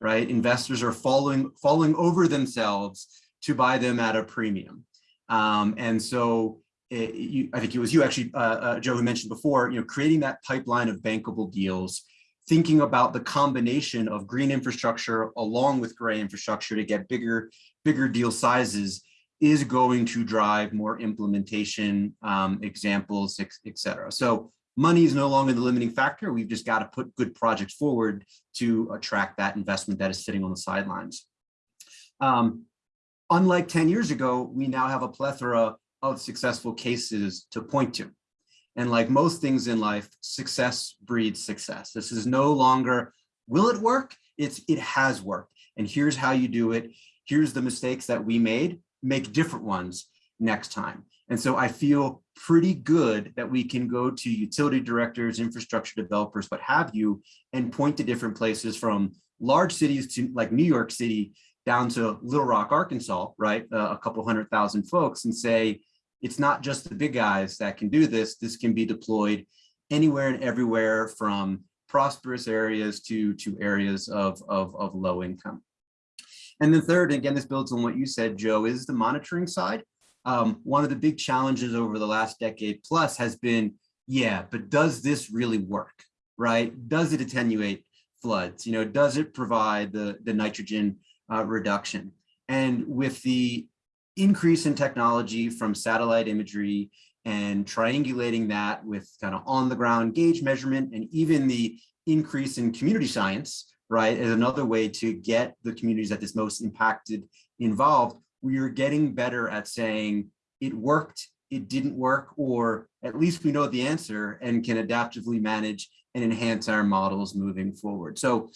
right? Investors are falling, falling over themselves to buy them at a premium. Um, and so it, you, I think it was you actually, uh, uh, Joe, who mentioned before, you know, creating that pipeline of bankable deals, thinking about the combination of green infrastructure along with gray infrastructure to get bigger, bigger deal sizes is going to drive more implementation um, examples, et cetera. So money is no longer the limiting factor. We've just got to put good projects forward to attract that investment that is sitting on the sidelines. Um, unlike 10 years ago, we now have a plethora of successful cases to point to. And like most things in life, success breeds success. This is no longer, will it work? It's, it has worked. And here's how you do it. Here's the mistakes that we made make different ones next time. And so I feel pretty good that we can go to utility directors, infrastructure developers, what have you, and point to different places from large cities to like New York City down to Little Rock, Arkansas, right? Uh, a couple hundred thousand folks and say, it's not just the big guys that can do this. This can be deployed anywhere and everywhere from prosperous areas to, to areas of, of, of low income. And then third, again, this builds on what you said, Joe, is the monitoring side. Um, one of the big challenges over the last decade plus has been, yeah, but does this really work, right? Does it attenuate floods? You know, does it provide the, the nitrogen uh, reduction? And with the increase in technology from satellite imagery and triangulating that with kind of on the ground gauge measurement and even the increase in community science, right, is another way to get the communities that is most impacted involved. We are getting better at saying it worked, it didn't work, or at least we know the answer and can adaptively manage and enhance our models moving forward. So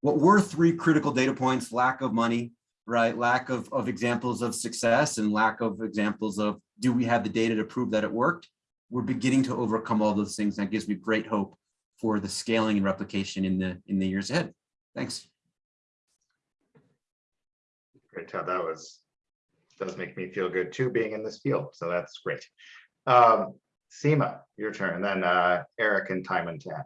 what were three critical data points, lack of money, right? Lack of, of examples of success and lack of examples of, do we have the data to prove that it worked? We're beginning to overcome all those things. That gives me great hope for the scaling and replication in the, in the years ahead. Thanks. Great, Todd. That was, does make me feel good too, being in this field. So that's great. Um, Seema, your turn, and then uh, Eric and Timon to end.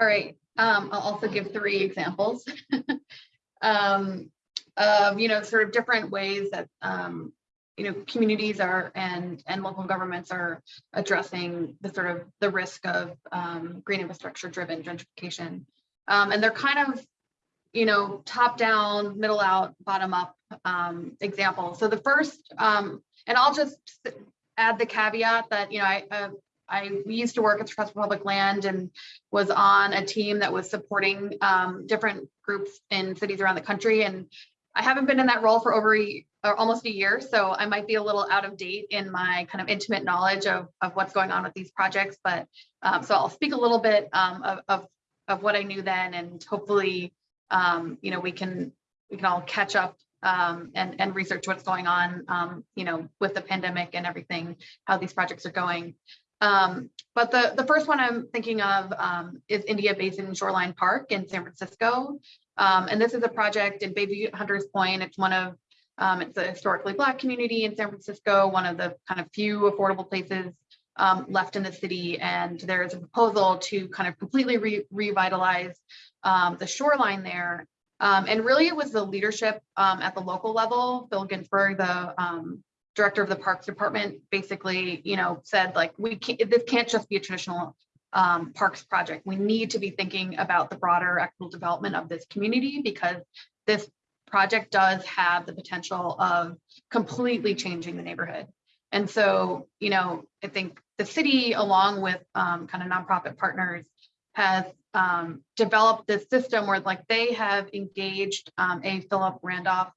All right, um, I'll also give three examples. um, of, you know, sort of different ways that, um, you know, communities are and, and local governments are addressing the sort of the risk of, um, green infrastructure driven gentrification. Um, and they're kind of, you know, top down, middle out, bottom up, um, examples. So the first, um, and I'll just add the caveat that, you know, I, uh, I used to work at the Trust for Public Land and was on a team that was supporting um, different groups in cities around the country. And I haven't been in that role for over a, or almost a year, so I might be a little out of date in my kind of intimate knowledge of, of what's going on with these projects. But um, so I'll speak a little bit um, of, of, of what I knew then, and hopefully, um, you know, we can we can all catch up um, and and research what's going on, um, you know, with the pandemic and everything, how these projects are going. Um, but the, the first one I'm thinking of um, is India Basin Shoreline Park in San Francisco. Um, and this is a project in Bayview Hunters Point. It's one of, um, it's a historically Black community in San Francisco, one of the kind of few affordable places um, left in the city. And there's a proposal to kind of completely re revitalize um, the shoreline there. and really it was the leadership at the local level, Phil Ginsburg, the director of the Parks Department basically, you know, said like, we can't, this can't just be a traditional um, parks project. We need to be thinking about the broader equitable development of this community because this project does have the potential of completely changing the neighborhood. And so, you know, I think the city, along with um, kind of nonprofit partners, has um, developed this system where like they have engaged um, A. Philip Randolph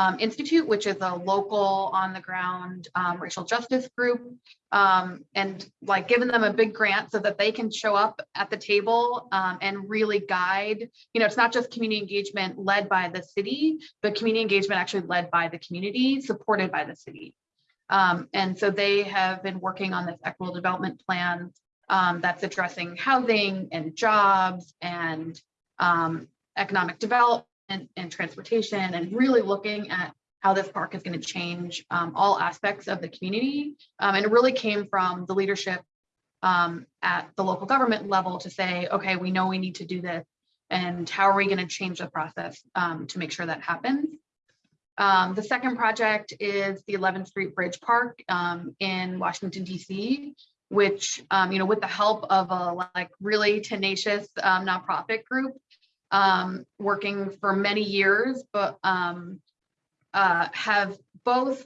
um, Institute, which is a local on the ground um, racial justice group, um, and like giving them a big grant so that they can show up at the table um, and really guide. You know, it's not just community engagement led by the city, but community engagement actually led by the community, supported by the city. Um, and so they have been working on this equitable development plan um, that's addressing housing and jobs and economic development and, and transportation and really looking at how this park is going to change um, all aspects of the community. Um, and it really came from the leadership um, at the local government level to say, okay, we know we need to do this. And how are we going to change the process um, to make sure that happens? Um, the second project is the 11th Street Bridge Park um, in Washington, D.C., which, you know, with the help of a like really tenacious nonprofit group, um, working for many years, but um, uh, have both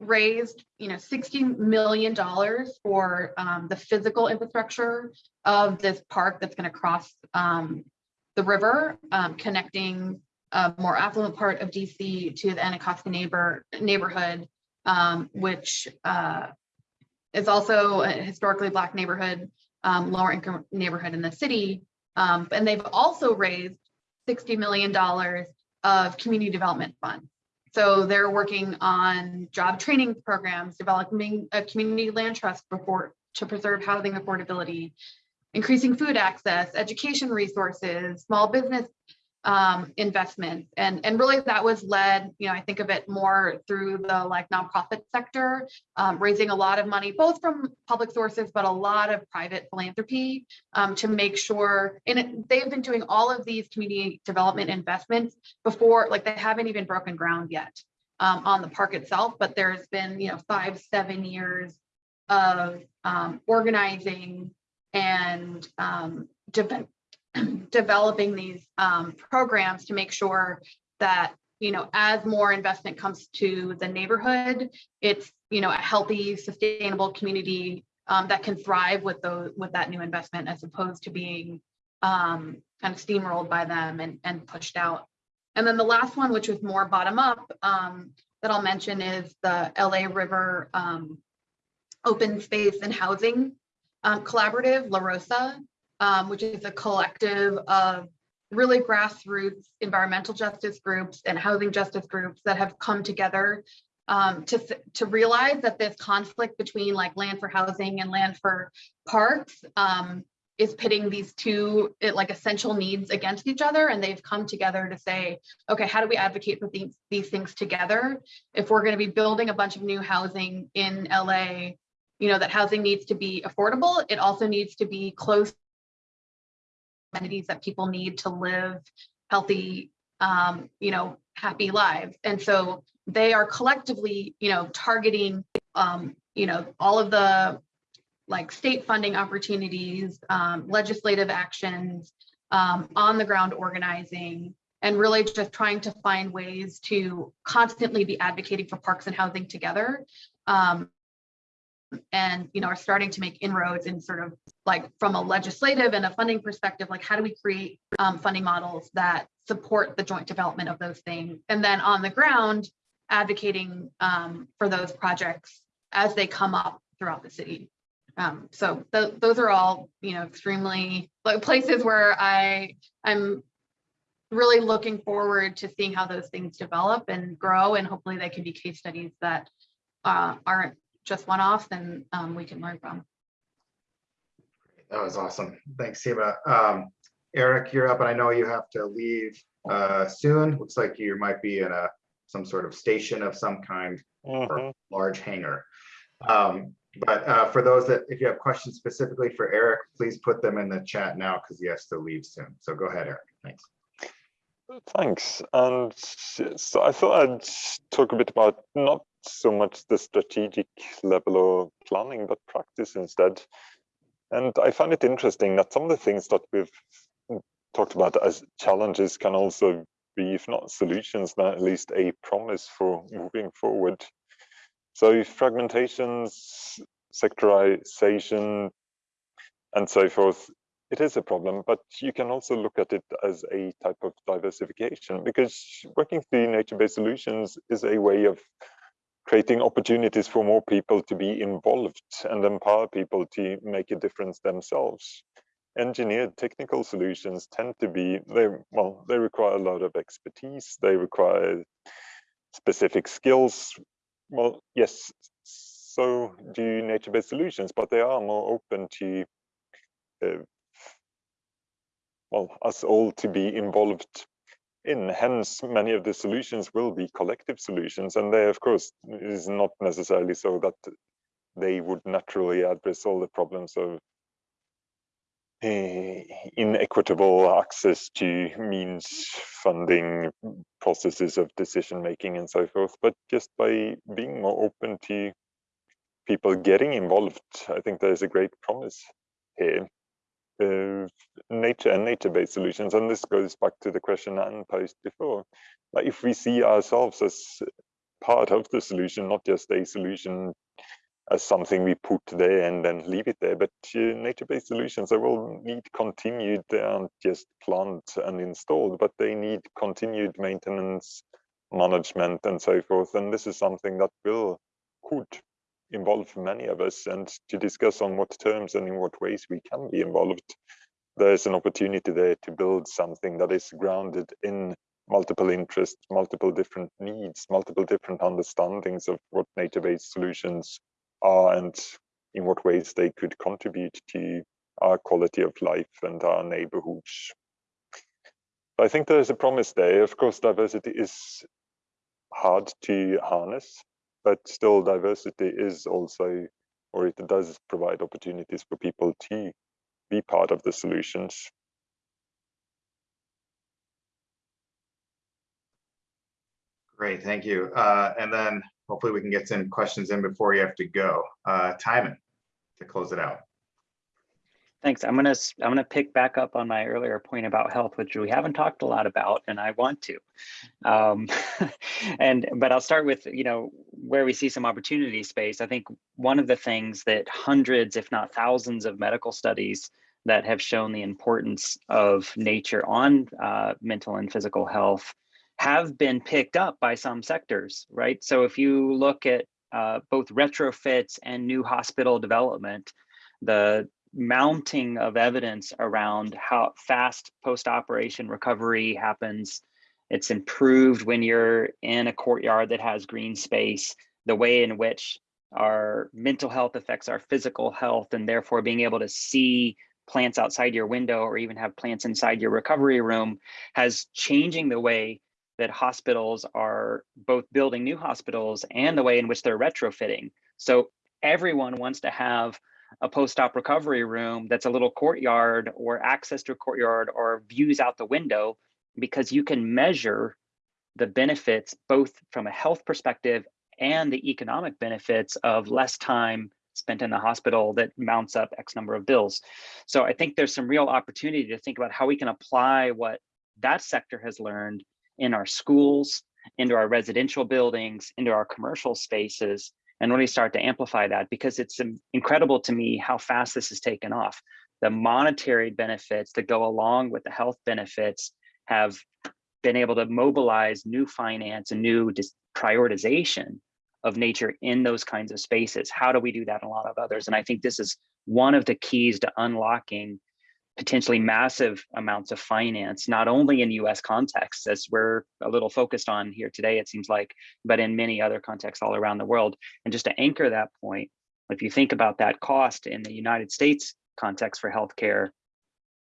raised, you know, $60 million for um, the physical infrastructure of this park that's going to cross um, the river, um, connecting a more affluent part of DC to the Anacostia neighbor neighborhood, um, which uh, is also a historically Black neighborhood, lower income neighborhood in the city. Um, and they've also raised $60 million of community development funds. so they're working on job training programs, developing a community land trust before to preserve housing affordability, increasing food access, education resources, small business um, investments. And, and really that was led, you know, I think of it more through the like nonprofit sector, um, raising a lot of money, both from public sources, but a lot of private philanthropy um, to make sure, and it, they've been doing all of these community development investments before, like they haven't even broken ground yet um, on the park itself, but there's been, you know, five, seven years of um, organizing and um, developing these um, programs to make sure that you know as more investment comes to the neighborhood it's you know a healthy sustainable community um, that can thrive with those with that new investment as opposed to being um, kind of steamrolled by them and, and pushed out. And then the last one which was more bottom up um, that i'll mention is the la river um, open space and housing um, collaborative LA ROSAH um, which is a collective of really grassroots environmental justice groups and housing justice groups that have come together um, to, to realize that this conflict between like land for housing and land for parks um, is pitting these two it, like essential needs against each other. And they've come together to say, okay, how do we advocate for these, these things together? If we're gonna be building a bunch of new housing in LA, you know, that housing needs to be affordable. It also needs to be close amenities that people need to live healthy, um, you know, happy lives. And so they are collectively, you know, targeting, um, you know, all of the like state funding opportunities, um, legislative actions, um, on the ground organizing, and really just trying to find ways to constantly be advocating for parks and housing together. Um, and you know are starting to make inroads in sort of like from a legislative and a funding perspective like how do we create um, funding models that support the joint development of those things? And then on the ground advocating um, for those projects as they come up throughout the city. Um, so th those are all you know extremely like places where i i'm really looking forward to seeing how those things develop and grow and hopefully they can be case studies that uh, aren't just one off, then um, we can learn from. That was awesome. Thanks, Seema. Um, Eric, you're up, and I know you have to leave uh, soon. Looks like you might be in a some sort of station of some kind or Mhm. large hangar. Um, but uh, for those that, if you have questions specifically for Eric, please put them in the chat now because he has to leave soon. So go ahead, Eric. Thanks. Thanks. And so I thought I'd talk a bit about not so much the strategic level of planning, but practice instead. And I find it interesting that some of the things that we've talked about as challenges can also be, if not solutions, then at least a promise for moving forward. So fragmentations, sectorization, and so forth, it is a problem, but you can also look at it as a type of diversification because working through nature-based solutions is a way of creating opportunities for more people to be involved and empower people to make a difference themselves. Engineered technical solutions tend to be, they well, they require a lot of expertise, they require specific skills. Well, yes, so do nature-based solutions, but they are more open to uh, well, us all to be involved in. Hence, many of the solutions will be collective solutions. And they, of course, is not necessarily so that they would naturally address all the problems of eh, inequitable access to means funding processes of decision making and so forth but just by being more open to people getting involved i think there's a great promise here uh, nature and nature-based solutions. And this goes back to the question Anne posed before. Like if we see ourselves as part of the solution, not just a solution as something we put there and then leave it there, but uh, nature-based solutions, they will need continued, they aren't just planned and installed, but they need continued maintenance, management and so forth. And this is something that will, could involve many of us and to discuss on what terms and in what ways we can be involved. There's an opportunity there to build something that is grounded in multiple interests, multiple different needs, multiple different understandings of what nature-based solutions are and in what ways they could contribute to our quality of life and our neighborhoods. I think there's a promise there. Of course, diversity is hard to harness, but still diversity is also, or it does provide opportunities for people to be part of the solutions. Great, thank you. Uh, and then hopefully we can get some questions in before you have to go. Uh, to close it out. Thanks. I'm gonna I'm gonna pick back up on my earlier point about health, which we haven't talked a lot about, and I want to. Um, and but I'll start with you know where we see some opportunity space. I think one of the things that hundreds, if not thousands, of medical studies that have shown the importance of nature on uh, mental and physical health have been picked up by some sectors, right? So if you look at uh, both retrofits and new hospital development, the mounting of evidence around how fast post-operation recovery happens. It's improved when you're in a courtyard that has green space, the way in which our mental health affects our physical health, and therefore being able to see plants outside your window or even have plants inside your recovery room has changing the way that hospitals are both building new hospitals and the way in which they're retrofitting. So everyone wants to have a post-op recovery room that's a little courtyard or access to a courtyard or views out the window because you can measure the benefits both from a health perspective and the economic benefits of less time spent in the hospital that mounts up X number of bills. So I think there's some real opportunity to think about how we can apply what that sector has learned in our schools, into our residential buildings, into our commercial spaces, and really start to amplify that because it's um, incredible to me how fast this has taken off. The monetary benefits that go along with the health benefits have been able to mobilize new finance and new prioritization of nature in those kinds of spaces. How do we do that in a lot of others? And I think this is one of the keys to unlocking potentially massive amounts of finance, not only in US contexts, as we're a little focused on here today, it seems like, but in many other contexts all around the world. And just to anchor that point, if you think about that cost in the United States context for healthcare,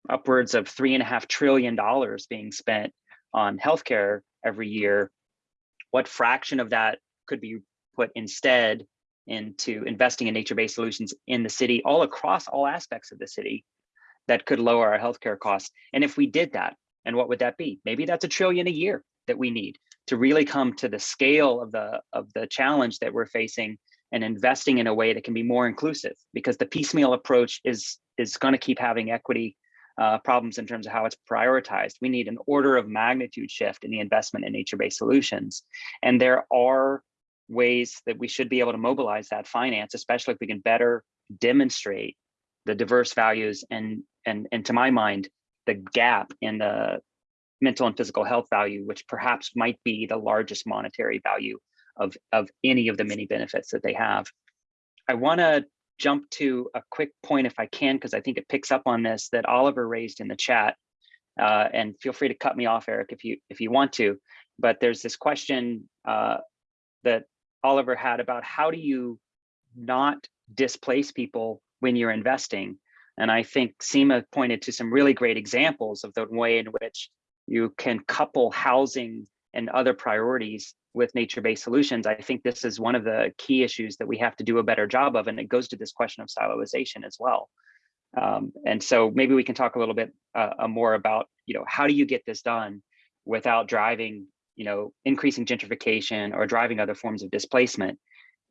upwards of three and a half trillion dollars being spent on healthcare every year, what fraction of that could be put instead into investing in nature-based solutions in the city, all across all aspects of the city, that could lower our healthcare costs. And if we did that, and what would that be? Maybe that's a trillion a year that we need to really come to the scale of the of the challenge that we're facing and investing in a way that can be more inclusive because the piecemeal approach is is going to keep having equity uh, problems in terms of how it's prioritized. We need an order of magnitude shift in the investment in nature-based solutions. And there are ways that we should be able to mobilize that finance, especially if we can better demonstrate the diverse values and and and to my mind the gap in the mental and physical health value which perhaps might be the largest monetary value of of any of the many benefits that they have. I want to jump to a quick point if i can because i think it picks up on this that oliver raised in the chat uh, and feel free to cut me off eric if you if you want to. But there's this question uh, that oliver had about how do you not displace people when you're investing and I think Seema pointed to some really great examples of the way in which you can couple housing and other priorities with nature-based solutions. I think this is one of the key issues that we have to do a better job of, and it goes to this question of siloization as well. Um, and so maybe we can talk a little bit uh, more about, you know, how do you get this done without driving, you know, increasing gentrification or driving other forms of displacement.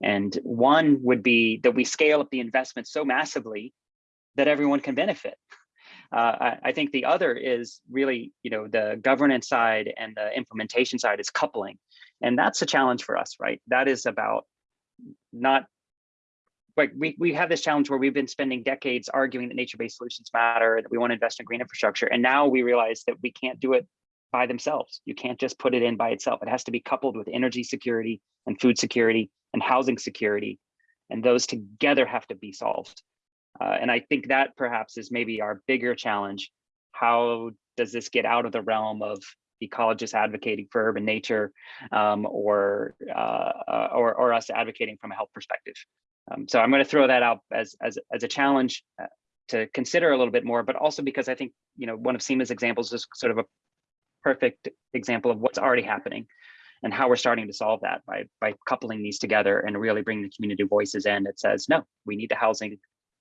And one would be that we scale up the investment so massively that everyone can benefit. Uh, I, I, think the other is really, you know, the governance side and the implementation side is coupling. And that's a challenge for us, right? That is about not like we, we have this challenge where we've been spending decades arguing that nature-based solutions matter, that we want to invest in green infrastructure. And now we realize that we can't do it by themselves. You can't just put it in by itself. It has to be coupled with energy security and food security and housing security. And those together have to be solved. Uh, and I think that perhaps is maybe our bigger challenge. How does this get out of the realm of ecologists advocating for urban nature um, or, uh, uh, or, or us advocating from a health perspective. Um, so I'm going to throw that out as, as, as a challenge uh, to consider a little bit more, but also because I think, you know, one of Seema's examples is sort of a perfect example of what's already happening and how we're starting to solve that by, by coupling these together and really bringing the community voices in. It says, no, we need the housing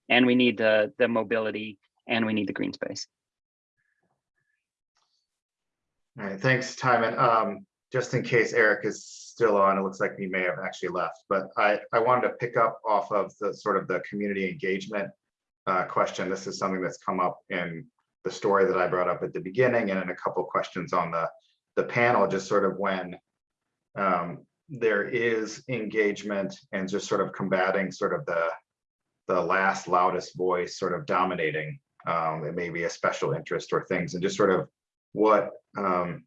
and we need the, the mobility and we need the green space. All right, thanks, Timon. Um, just in case Eric is still on, it looks like he may have actually left, but I, I wanted to pick up off of the sort of the community engagement uh, question. This is something that's come up in the story that I brought up at the beginning and in a couple questions on the, the panel, just sort of when um, there is engagement and just sort of combating sort of the, the last loudest voice sort of dominating. Um, it may be a special interest or things and just sort of what um,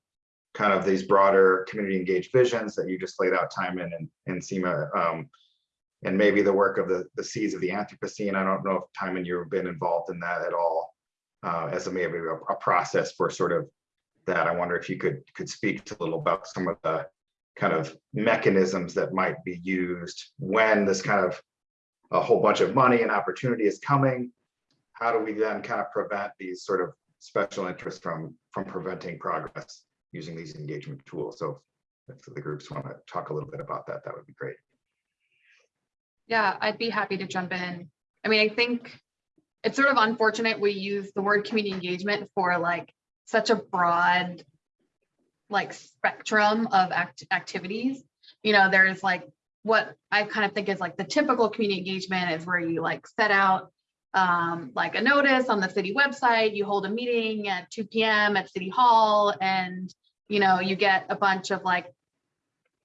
kind of these broader community engaged visions that you just laid out Timon and, and Seema um, and maybe the work of the, the seeds of the Anthropocene. I don't know if Timon you've been involved in that at all uh, as a maybe a, a process for sort of that. I wonder if you could could speak to a little about some of the kind of mechanisms that might be used when this kind of a whole bunch of money and opportunity is coming. How do we then kind of prevent these sort of special interests from from preventing progress using these engagement tools? So if the groups want to talk a little bit about that, that would be great. Yeah, I'd be happy to jump in. I mean, I think it's sort of unfortunate we use the word community engagement for like such a broad like spectrum of act activities. You know, there's like what I kind of think is like the typical community engagement is where you like set out um, like a notice on the city website, you hold a meeting at 2 p.m. at City Hall, and you know, you get a bunch of like,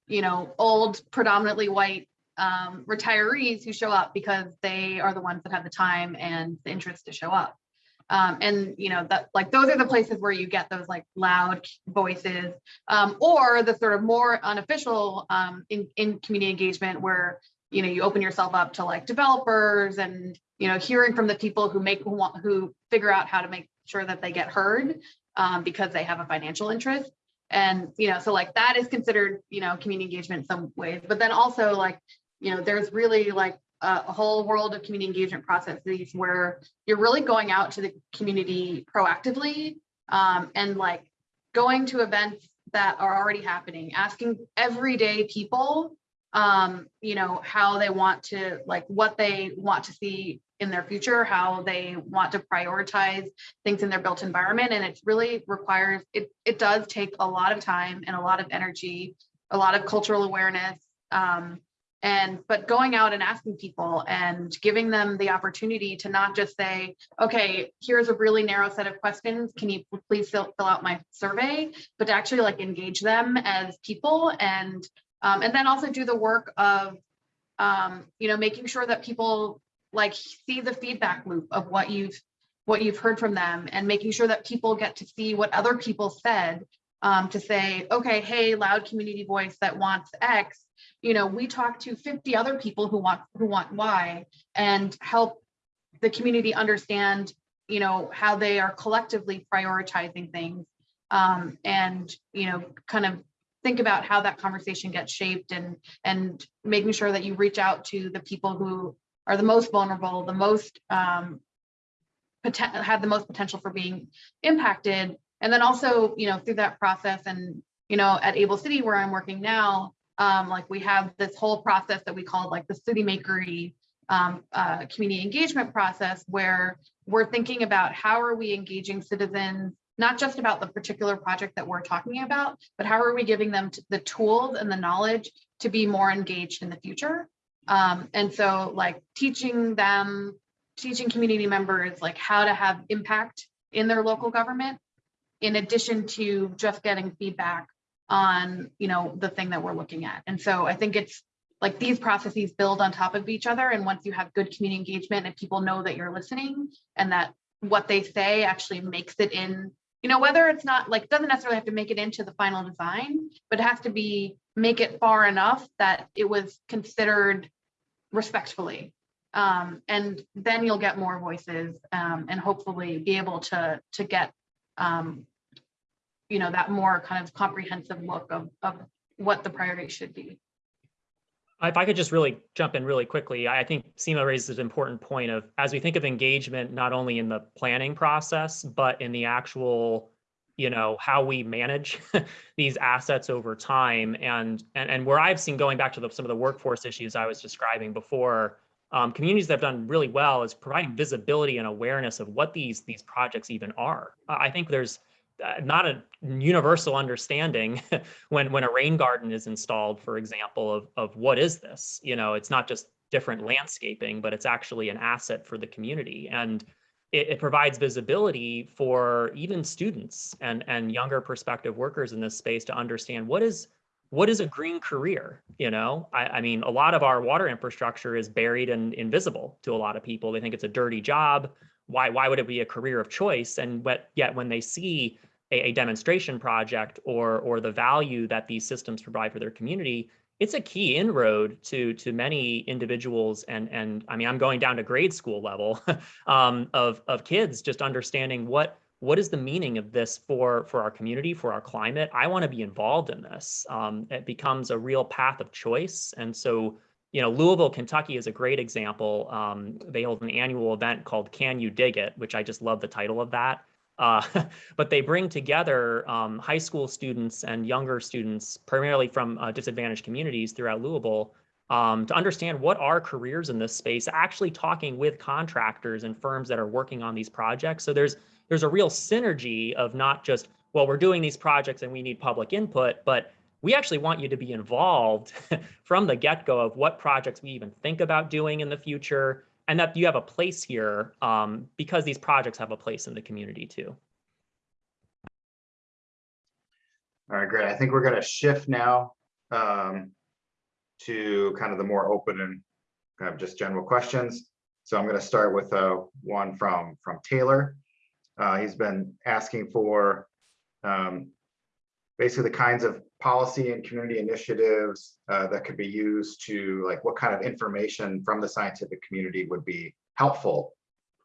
you know, old predominantly white um, retirees who show up because they are the ones that have the time and the interest to show up. Um, and you know that like those are the places where you get those like loud voices um, or the sort of more unofficial um, in, in community engagement where you know you open yourself up to like developers and you know hearing from the people who make who want who figure out how to make sure that they get heard um, because they have a financial interest. And you know so like that is considered you know community engagement in some ways. But then also like you know there's really like a, whole world of community engagement processes where you're really going out to the community proactively um, and like going to events that are already happening asking everyday people um, you know how they want to like what they want to see in their future, how they want to prioritize things in their built environment. And it really requires, it, it does take a lot of time and a lot of energy, a lot of cultural awareness. Um, and, but going out and asking people and giving them the opportunity to not just say, okay, here's a really narrow set of questions. Can you please fill, fill out my survey, but to actually like engage them as people and, um, and then also do the work of, um, you know, making sure that people like see the feedback loop of what you've what you've heard from them and making sure that people get to see what other people said um, to say, okay, hey, loud community voice that wants X, you know, we talk to 50 other people who want who want Y and help the community understand, you know, how they are collectively prioritizing things um, and, you know, kind of think about how that conversation gets shaped and and making sure that you reach out to the people who are the most vulnerable, the most um, have the most potential for being impacted. And then also, you know, through that process and, you know, at Able City where I'm working now, um, like we have this whole process that we call like the city makery um, uh, community engagement process where we're thinking about how are we engaging citizens, not just about the particular project that we're talking about, but how are we giving them the tools and the knowledge to be more engaged in the future. Um, and so like teaching them, teaching community members like how to have impact in their local government, in addition to just getting feedback on, you know, the thing that we're looking at. And so I think it's like these processes build on top of each other. And once you have good community engagement and people know that you're listening and that what they say actually makes it in, you know, whether it's not like, doesn't necessarily have to make it into the final design, but it has to be, make it far enough that it was considered respectfully. Um, and then you'll get more voices um, and hopefully be able to, to get um, you know, that more kind of comprehensive look of, of what the priorities should be. If I could just really jump in really quickly, I think Seema raises an important point of, as we think of engagement, not only in the planning process, but in the actual, you know, how we manage these assets over time. And, and, and where I've seen going back to the, some of the workforce issues I was describing before, um, communities that have done really well is providing visibility and awareness of what these, these projects even are. I think there's uh, not a universal understanding when when a rain garden is installed, for example, of of what is this? You know, it's not just different landscaping, but it's actually an asset for the community, and it, it provides visibility for even students and and younger prospective workers in this space to understand what is what is a green career? You know I, I mean a lot of our water infrastructure is buried and invisible to a lot of people. They think it's a dirty job. Why why would it be a career of choice? And but yet when they see a, a demonstration project or or the value that these systems provide for their community it's a key inroad to to many individuals and and i mean i'm going down to grade school level um, of of kids just understanding what what is the meaning of this for for our community for our climate i want to be involved in this um, it becomes a real path of choice and so you know, Louisville, Kentucky is a great example. Um, they hold an annual event called Can You Dig It, which I just love the title of that. Uh, but they bring together um, high school students and younger students, primarily from uh, disadvantaged communities throughout Louisville, um, to understand what are careers in this space, actually talking with contractors and firms that are working on these projects. So there's there's a real synergy of not just, well, we're doing these projects and we need public input, but we actually want you to be involved from the get-go of what projects we even think about doing in the future and that you have a place here um, because these projects have a place in the community too. All right, great. I think we're gonna shift now um, to kind of the more open and kind of just general questions. So I'm gonna start with uh, one from from Taylor. Uh, he's been asking for um, basically the kinds of policy and community initiatives uh, that could be used to like what kind of information from the scientific community would be helpful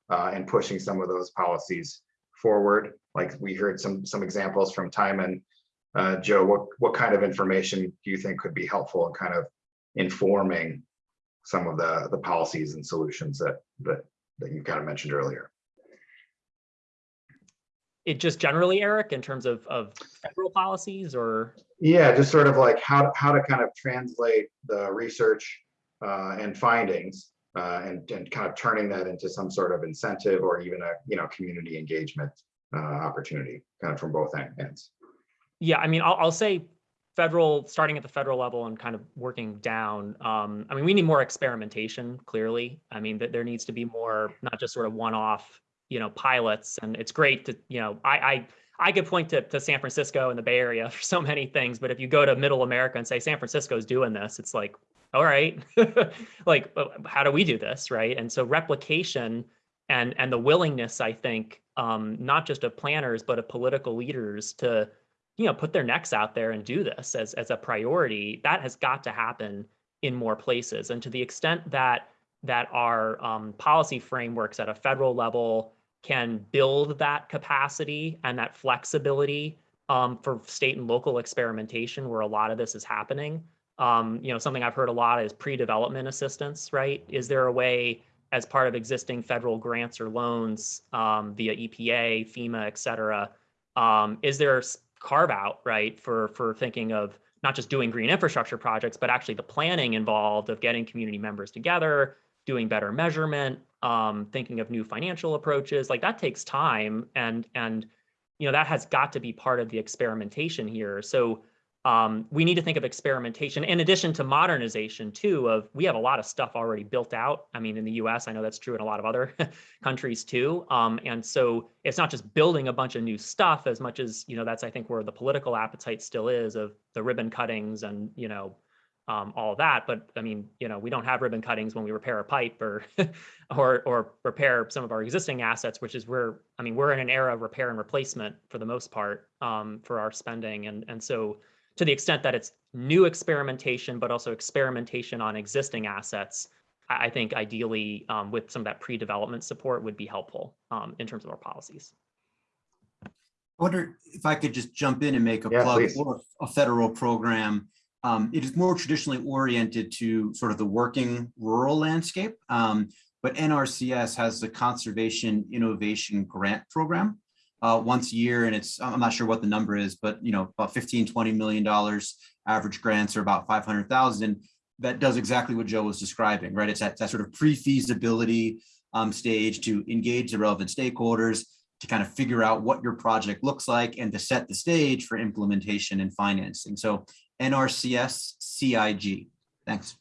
uh, in pushing some of those policies forward. Like we heard some some examples from Timon. Uh, Joe, what what kind of information do you think could be helpful in kind of informing some of the the policies and solutions that that that you kind of mentioned earlier? It just generally, Eric, in terms of, of federal policies or? Yeah, just sort of like how, how to kind of translate the research uh, and findings uh, and, and kind of turning that into some sort of incentive or even a, you know, community engagement uh, opportunity kind of from both ends. Yeah, I mean, I'll, I'll say federal, starting at the federal level and kind of working down. Um, I mean, we need more experimentation, clearly. I mean, that there needs to be more, not just sort of one-off you know pilots and it's great to you know i i i could point to, to san francisco and the bay area for so many things but if you go to middle america and say san francisco's doing this it's like all right. Like how do we do this right? And so replication and and the willingness i think um not just of planners but of political leaders to you know put their necks out there and do this as as a priority that has got to happen in more places. And to the extent that that our um, policy frameworks at a federal level can build that capacity and that flexibility um, for state and local experimentation where a lot of this is happening. Um, you know, something I've heard a lot is pre-development assistance, right? Is there a way as part of existing federal grants or loans um, via EPA, FEMA, et cetera, um, is there carve out, right, for, for thinking of not just doing green infrastructure projects, but actually the planning involved of getting community members together, doing better measurement, um, thinking of new financial approaches, like that takes time and and you know that has got to be part of the experimentation here. So um, we need to think of experimentation in addition to modernization too of we have a lot of stuff already built out. I mean, in the US, I know that's true in a lot of other countries too. Um, and so it's not just building a bunch of new stuff as much as, you know, that's I think where the political appetite still is of the ribbon cuttings and, you know, um, all of that. But I mean, you know, we don't have ribbon cuttings when we repair a pipe or, or, or repair some of our existing assets, which is where, I mean, we're in an era of repair and replacement for the most part um, for our spending. And, and so to the extent that it's new experimentation, but also experimentation on existing assets, I, I think ideally um, with some of that pre-development support would be helpful um, in terms of our policies. I wonder if I could just jump in and make a Yeah, plug please. for a federal program. Um, it is more traditionally oriented to sort of the working rural landscape. Um, but NRCS has the Conservation Innovation Grant Program uh, once a year, and it's, I'm not sure what the number is, but you know, about 15, 20 million dollars. Average grants are about 500,000. That does exactly what Joe was describing, right? It's that, that sort of pre-feasibility um, stage to engage the relevant stakeholders, to kind of figure out what your project looks like and to set the stage for implementation and financing. So NRCS CIG. Thanks.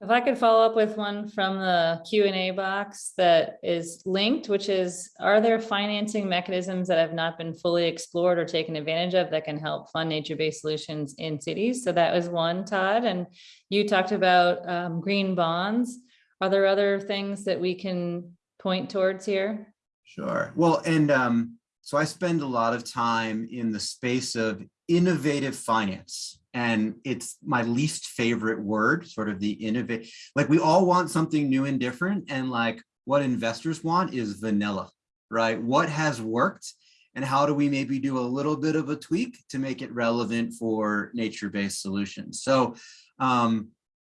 If I could follow up with one from the Q and A box that is linked, which is, are there financing mechanisms that have not been fully explored or taken advantage of that can help fund nature-based solutions in cities? So that was one, Todd, and you talked about um, green bonds. Are there other things that we can point towards here? Sure. Well, and um, so I spend a lot of time in the space of innovative finance. And it's my least favorite word, sort of the innovate. Like we all want something new and different. And like what investors want is vanilla, right? What has worked and how do we maybe do a little bit of a tweak to make it relevant for nature-based solutions? So um,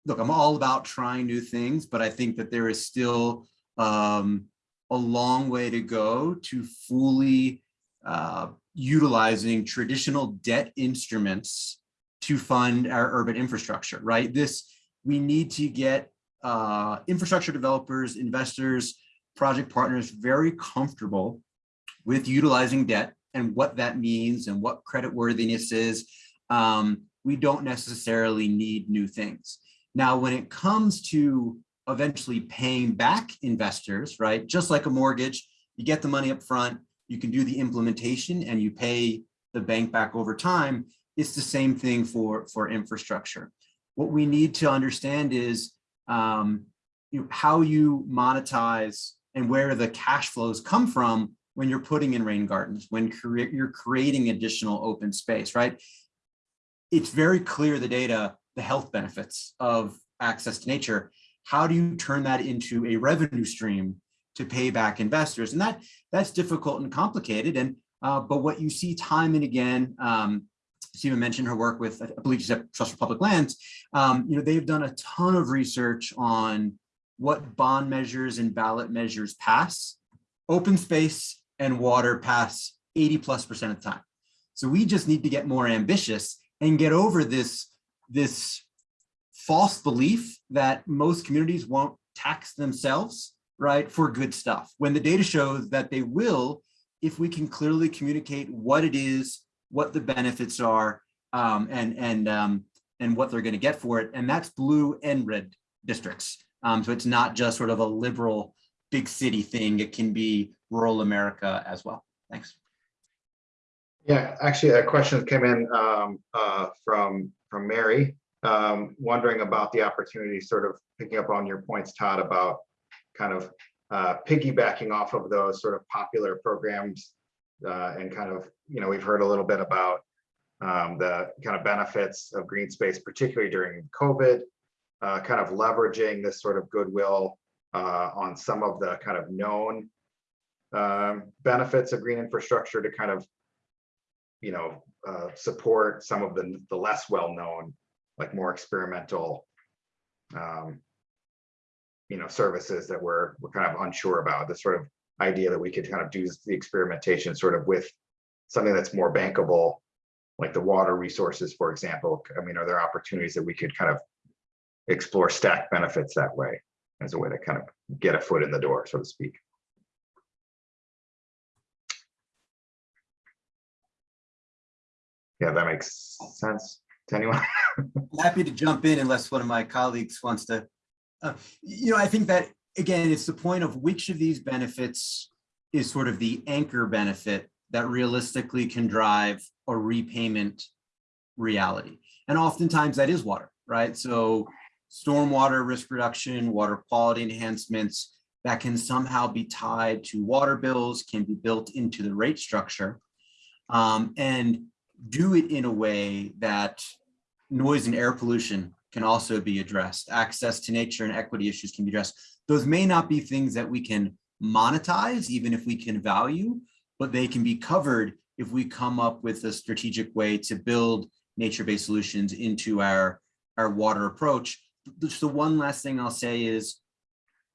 look, I'm all about trying new things, but I think that there is still um, a long way to go to fully uh, utilizing traditional debt instruments to fund our urban infrastructure, right? This, we need to get uh, infrastructure developers, investors, project partners very comfortable with utilizing debt and what that means and what credit worthiness is. Um, we don't necessarily need new things. Now, when it comes to eventually paying back investors, right? Just like a mortgage, you get the money up front, you can do the implementation and you pay the bank back over time. It's the same thing for, for infrastructure. What we need to understand is um, you know, how you monetize and where the cash flows come from when you're putting in rain gardens, when cre you're creating additional open space, right? It's very clear the data, the health benefits of access to nature. How do you turn that into a revenue stream to pay back investors? And that that's difficult and complicated. And uh, but what you see time and again, um, Stephen mentioned her work with, I believe she's at Trust for Public Lands. Um, you know, they've done a ton of research on what bond measures and ballot measures pass. Open space and water pass 80 plus percent of the time. So we just need to get more ambitious and get over this, this false belief that most communities won't tax themselves, right, for good stuff. When the data shows that they will, if we can clearly communicate what it is, what the benefits are, um, and and um, and what they're going to get for it, and that's blue and red districts. Um, so it's not just sort of a liberal big city thing; it can be rural America as well. Thanks. Yeah, actually, a question came in um, uh, from from Mary, um, wondering about the opportunity, sort of picking up on your points, Todd, about kind of uh, piggybacking off of those sort of popular programs uh, and kind of, you know, we've heard a little bit about um, the kind of benefits of green space, particularly during COVID, uh, kind of leveraging this sort of goodwill uh, on some of the kind of known um, benefits of green infrastructure to kind of, you know, uh, support some of the, the less well-known, like more experimental, um, you know, services that we're, we're kind of unsure about, the sort of idea that we could kind of do the experimentation sort of with something that's more bankable, like the water resources, for example. I mean, are there opportunities that we could kind of explore stack benefits that way as a way to kind of get a foot in the door, so to speak? Yeah, that makes sense to anyone. I'm Happy to jump in unless one of my colleagues wants to. Uh, you know, I think that again, it's the point of which of these benefits is sort of the anchor benefit that realistically can drive a repayment reality. And oftentimes that is water, right? So stormwater risk reduction, water quality enhancements that can somehow be tied to water bills can be built into the rate structure um, and do it in a way that noise and air pollution can also be addressed. Access to nature and equity issues can be addressed. Those may not be things that we can monetize, even if we can value, but they can be covered if we come up with a strategic way to build nature-based solutions into our, our water approach. Just the one last thing I'll say is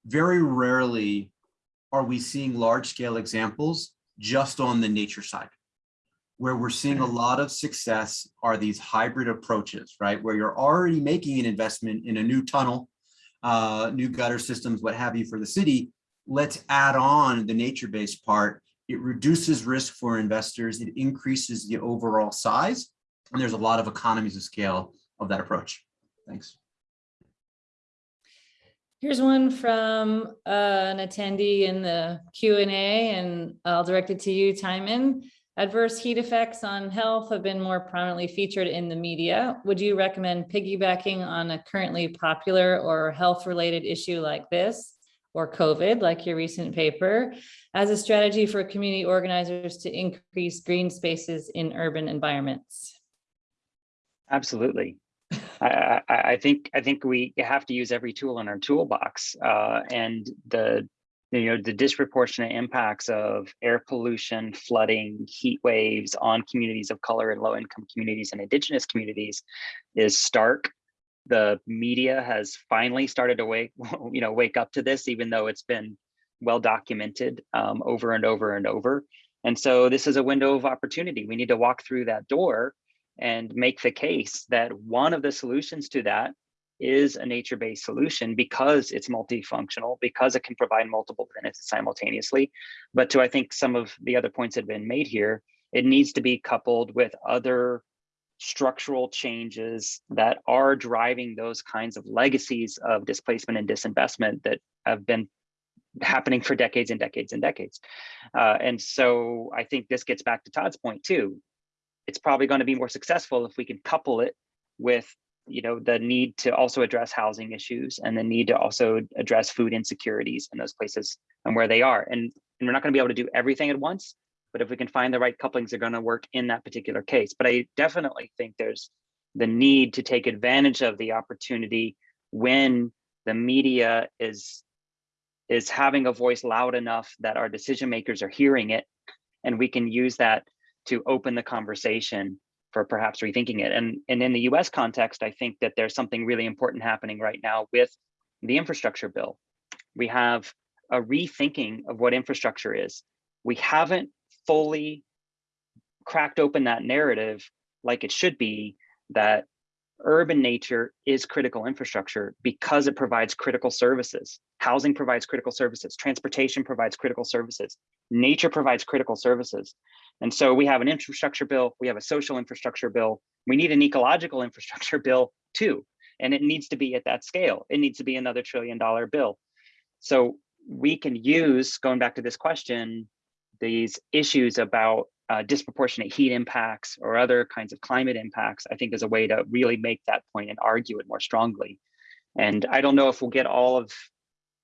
very rarely are we seeing large-scale examples just on the nature side. Where we're seeing a lot of success are these hybrid approaches, right? Where you're already making an investment in a new tunnel, uh, new gutter systems, what have you for the city. Let's add on the nature-based part. It reduces risk for investors. It increases the overall size. And there's a lot of economies of scale of that approach. Thanks. Here's one from uh, an attendee in the Q and A, and I'll direct it to you, Timon. Adverse heat effects on health have been more prominently featured in the media. Would you recommend piggybacking on a currently popular or health-related issue like this, or COVID, like your recent paper, as a strategy for community organizers to increase green spaces in urban environments? Absolutely. I, I, I think I think we have to use every tool in our toolbox, uh, and the you know the disproportionate impacts of air pollution, flooding, heat waves on communities of color and low income communities and indigenous communities is stark. The media has finally started to wake you know wake up to this, even though it's been well documented um, over and over and over. And so this is a window of opportunity. We need to walk through that door and make the case that one of the solutions to that is a nature-based solution because it's multifunctional, because it can provide multiple benefits simultaneously. But to I think some of the other points that have been made here, it needs to be coupled with other structural changes that are driving those kinds of legacies of displacement and disinvestment that have been happening for decades and decades and decades. Uh, and so I think this gets back to Todd's point too it's probably going to be more successful if we can couple it with you know the need to also address housing issues and the need to also address food insecurities in those places and where they are. And, and we're not going to be able to do everything at once but if we can find the right couplings they're going to work in that particular case. But i definitely think there's the need to take advantage of the opportunity when the media is is having a voice loud enough that our decision makers are hearing it and we can use that to open the conversation for perhaps rethinking it. And, and in the US context, I think that there's something really important happening right now with the infrastructure bill. We have a rethinking of what infrastructure is. We haven't fully cracked open that narrative like it should be that urban nature is critical infrastructure because it provides critical services. Housing provides critical services, transportation provides critical services, nature provides critical services. And so we have an infrastructure bill, we have a social infrastructure bill, we need an ecological infrastructure bill too. And it needs to be at that scale. It needs to be another trillion dollar bill. So we can use, going back to this question, these issues about uh, disproportionate heat impacts or other kinds of climate impacts, I think is a way to really make that point and argue it more strongly. And I don't know if we'll get all of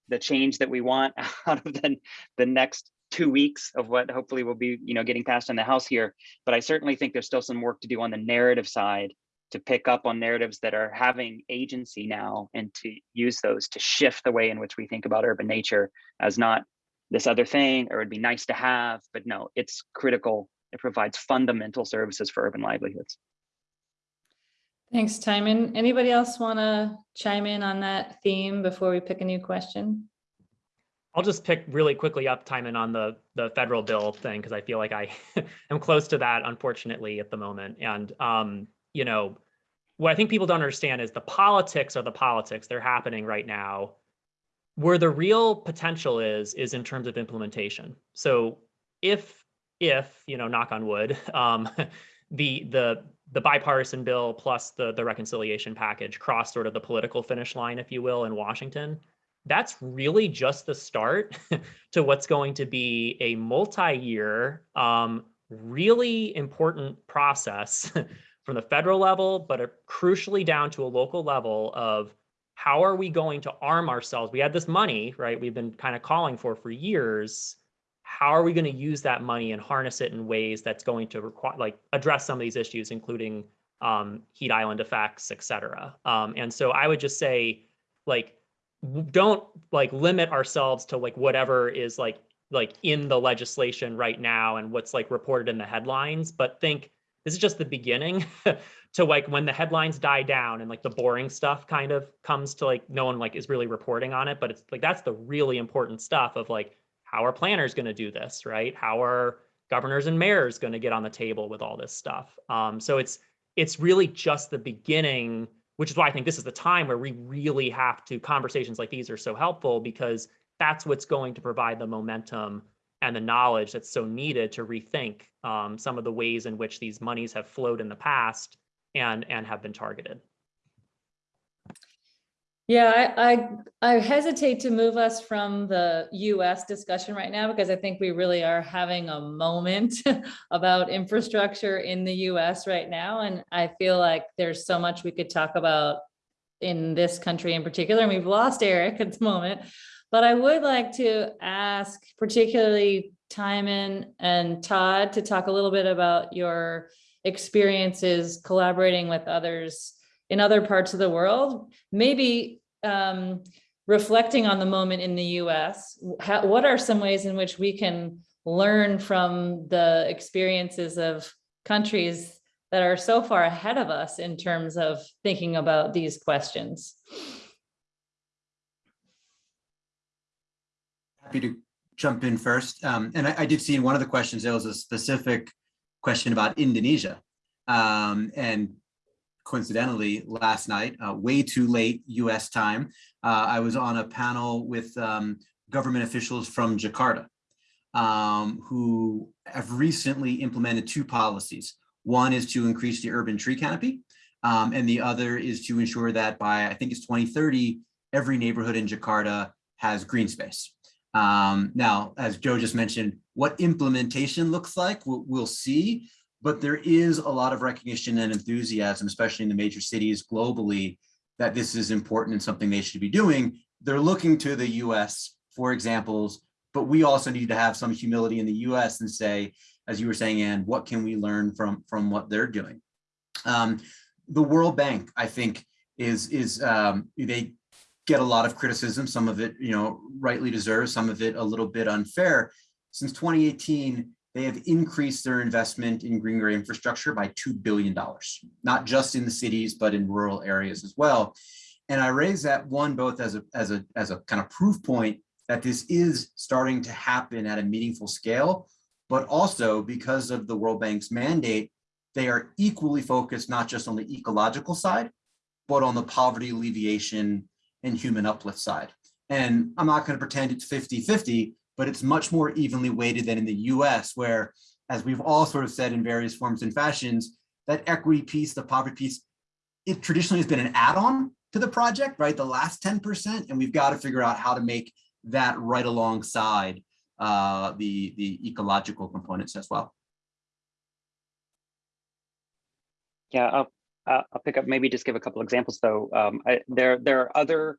the change that we want out of the, the next two weeks of what hopefully will be you know getting passed in the house here but i certainly think there's still some work to do on the narrative side to pick up on narratives that are having agency now and to use those to shift the way in which we think about urban nature as not this other thing or it'd be nice to have but no it's critical it provides fundamental services for urban livelihoods Thanks, Timon. Anybody else want to chime in on that theme before we pick a new question? I'll just pick really quickly up Timon on the the federal bill thing because I feel like I am close to that, unfortunately, at the moment. And um, you know, what I think people don't understand is the politics are the politics. They're happening right now. Where the real potential is is in terms of implementation. So if if you know, knock on wood, um, the the the bipartisan bill plus the the reconciliation package cross sort of the political finish line, if you will, in Washington that's really just the start to what's going to be a multi-year, um, really important process from the federal level, but crucially down to a local level of how are we going to arm ourselves? We had this money, right? We've been kind of calling for for years. How are we going to use that money and harness it in ways that's going to require, like, address some of these issues, including um, heat island effects, et cetera. Um, and so I would just say, like, don't like limit ourselves to like whatever is like like in the legislation right now and what's like reported in the headlines, but think this is just the beginning to like when the headlines die down and like the boring stuff kind of comes to like no one like is really reporting on it, but it's like that's the really important stuff of like how are planners going to do this, right? How are governors and mayors going to get on the table with all this stuff? Um, so it's it's really just the beginning, which is why I think this is the time where we really have to conversations like these are so helpful because that's what's going to provide the momentum and the knowledge that's so needed to rethink um, some of the ways in which these monies have flowed in the past and and have been targeted. Yeah, I, I, I hesitate to move us from the US discussion right now because I think we really are having a moment about infrastructure in the US right now. And I feel like there's so much we could talk about in this country in particular, and we've lost Eric at the moment. But I would like to ask particularly Timon and Todd to talk a little bit about your experiences collaborating with others in other parts of the world, maybe um, reflecting on the moment in the US, how, what are some ways in which we can learn from the experiences of countries that are so far ahead of us in terms of thinking about these questions? Happy to jump in first. Um, and I, I did see in one of the questions, there was a specific question about Indonesia. Um, and coincidentally, last night, uh, way too late US time, uh, I was on a panel with um, government officials from Jakarta um, who have recently implemented two policies. One is to increase the urban tree canopy, um, and the other is to ensure that by, I think it's 2030, every neighborhood in Jakarta has green space. Um, now, as Joe just mentioned, what implementation looks like, we'll, we'll see but there is a lot of recognition and enthusiasm, especially in the major cities globally, that this is important and something they should be doing. They're looking to the US for examples, but we also need to have some humility in the US and say, as you were saying, Anne, what can we learn from, from what they're doing? Um, the World Bank, I think, is, is um, they get a lot of criticism, some of it, you know, rightly deserved, some of it a little bit unfair. Since 2018, they have increased their investment in green gray infrastructure by $2 billion, not just in the cities, but in rural areas as well. And I raise that one, both as a, as a, as a kind of proof point that this is starting to happen at a meaningful scale, but also because of the World Bank's mandate, they are equally focused not just on the ecological side, but on the poverty alleviation and human uplift side. And I'm not going to pretend it's 50 50, but it's much more evenly weighted than in the US, where, as we've all sort of said in various forms and fashions, that equity piece, the poverty piece, it traditionally has been an add-on to the project, right? The last 10%, and we've got to figure out how to make that right alongside uh, the, the ecological components as well. Yeah, I'll, I'll pick up, maybe just give a couple examples though. Um, I, there, there are other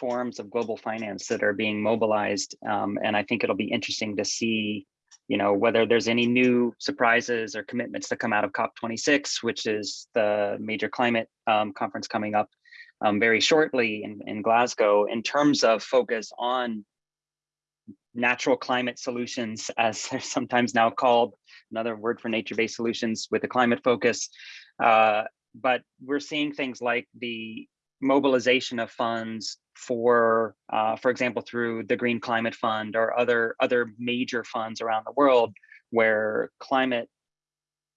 forms of global finance that are being mobilized. Um, and I think it'll be interesting to see, you know, whether there's any new surprises or commitments that come out of COP26, which is the major climate um, conference coming up um, very shortly in, in Glasgow, in terms of focus on natural climate solutions, as they're sometimes now called, another word for nature-based solutions with a climate focus. Uh, but we're seeing things like the mobilization of funds for, uh, for example, through the Green Climate Fund or other, other major funds around the world where climate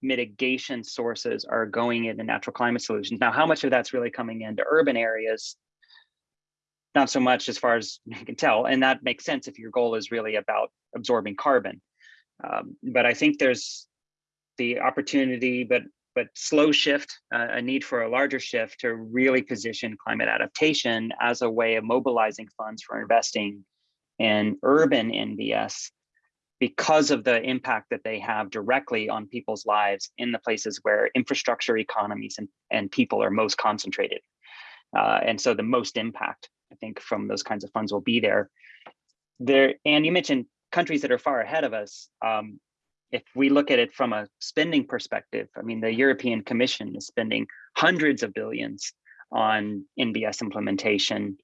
mitigation sources are going into natural climate solutions. Now, how much of that's really coming into urban areas? Not so much as far as you can tell, and that makes sense if your goal is really about absorbing carbon. Um, but I think there's the opportunity, but but slow shift, uh, a need for a larger shift to really position climate adaptation as a way of mobilizing funds for investing in urban NBS because of the impact that they have directly on people's lives in the places where infrastructure economies and, and people are most concentrated. Uh, and so the most impact, I think, from those kinds of funds will be there. There, and you mentioned countries that are far ahead of us. Um, if we look at it from a spending perspective, I mean, the European Commission is spending hundreds of billions on NBS implementation.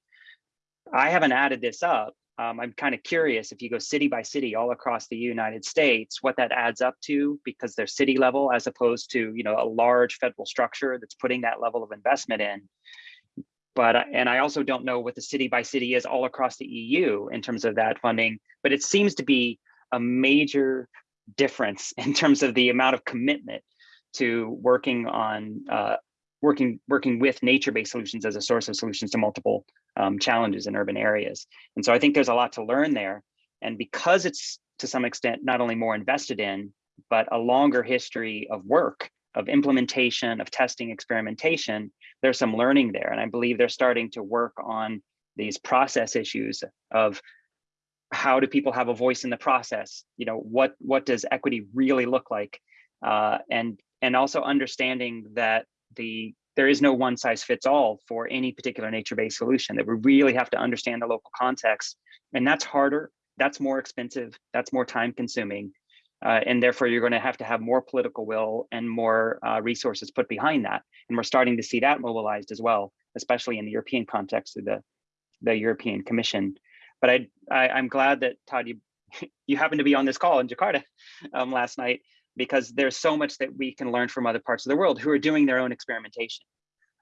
I haven't added this up, um, I'm kind of curious if you go city by city all across the United States, what that adds up to because they're city level as opposed to, you know, a large federal structure that's putting that level of investment in. But, uh, and I also don't know what the city by city is all across the EU in terms of that funding, but it seems to be a major difference in terms of the amount of commitment to working on uh, working working with nature-based solutions as a source of solutions to multiple um, challenges in urban areas. And so I think there's a lot to learn there. And because it's to some extent not only more invested in, but a longer history of work, of implementation, of testing, experimentation, there's some learning there. And I believe they're starting to work on these process issues of how do people have a voice in the process? You know, what what does equity really look like? Uh, and and also understanding that the there is no one size fits all for any particular nature-based solution that we really have to understand the local context and that's harder that's more expensive that's more time consuming uh, and therefore you're going to have to have more political will and more uh, resources put behind that and we're starting to see that mobilized as well especially in the european context through the the european commission but i, I i'm glad that todd you you happened to be on this call in jakarta um, last night because there's so much that we can learn from other parts of the world who are doing their own experimentation.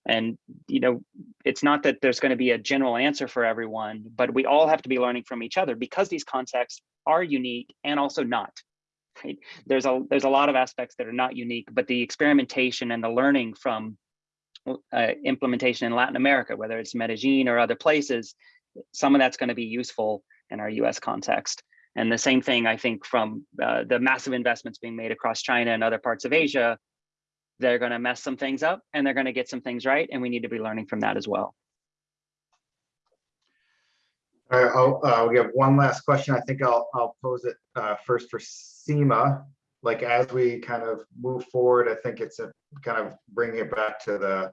And, you know, it's not that there's going to be a general answer for everyone, but we all have to be learning from each other because these contexts are unique and also not. Right? There's a there's a lot of aspects that are not unique, but the experimentation and the learning from uh, implementation in Latin America, whether it's Medellin or other places, some of that's going to be useful in our US context. And the same thing, I think, from uh, the massive investments being made across China and other parts of Asia, they're going to mess some things up and they're going to get some things right. And we need to be learning from that as well. All right, I'll, uh, we have one last question. I think I'll, I'll pose it uh, first for Seema. Like as we kind of move forward, I think it's a kind of bringing it back to the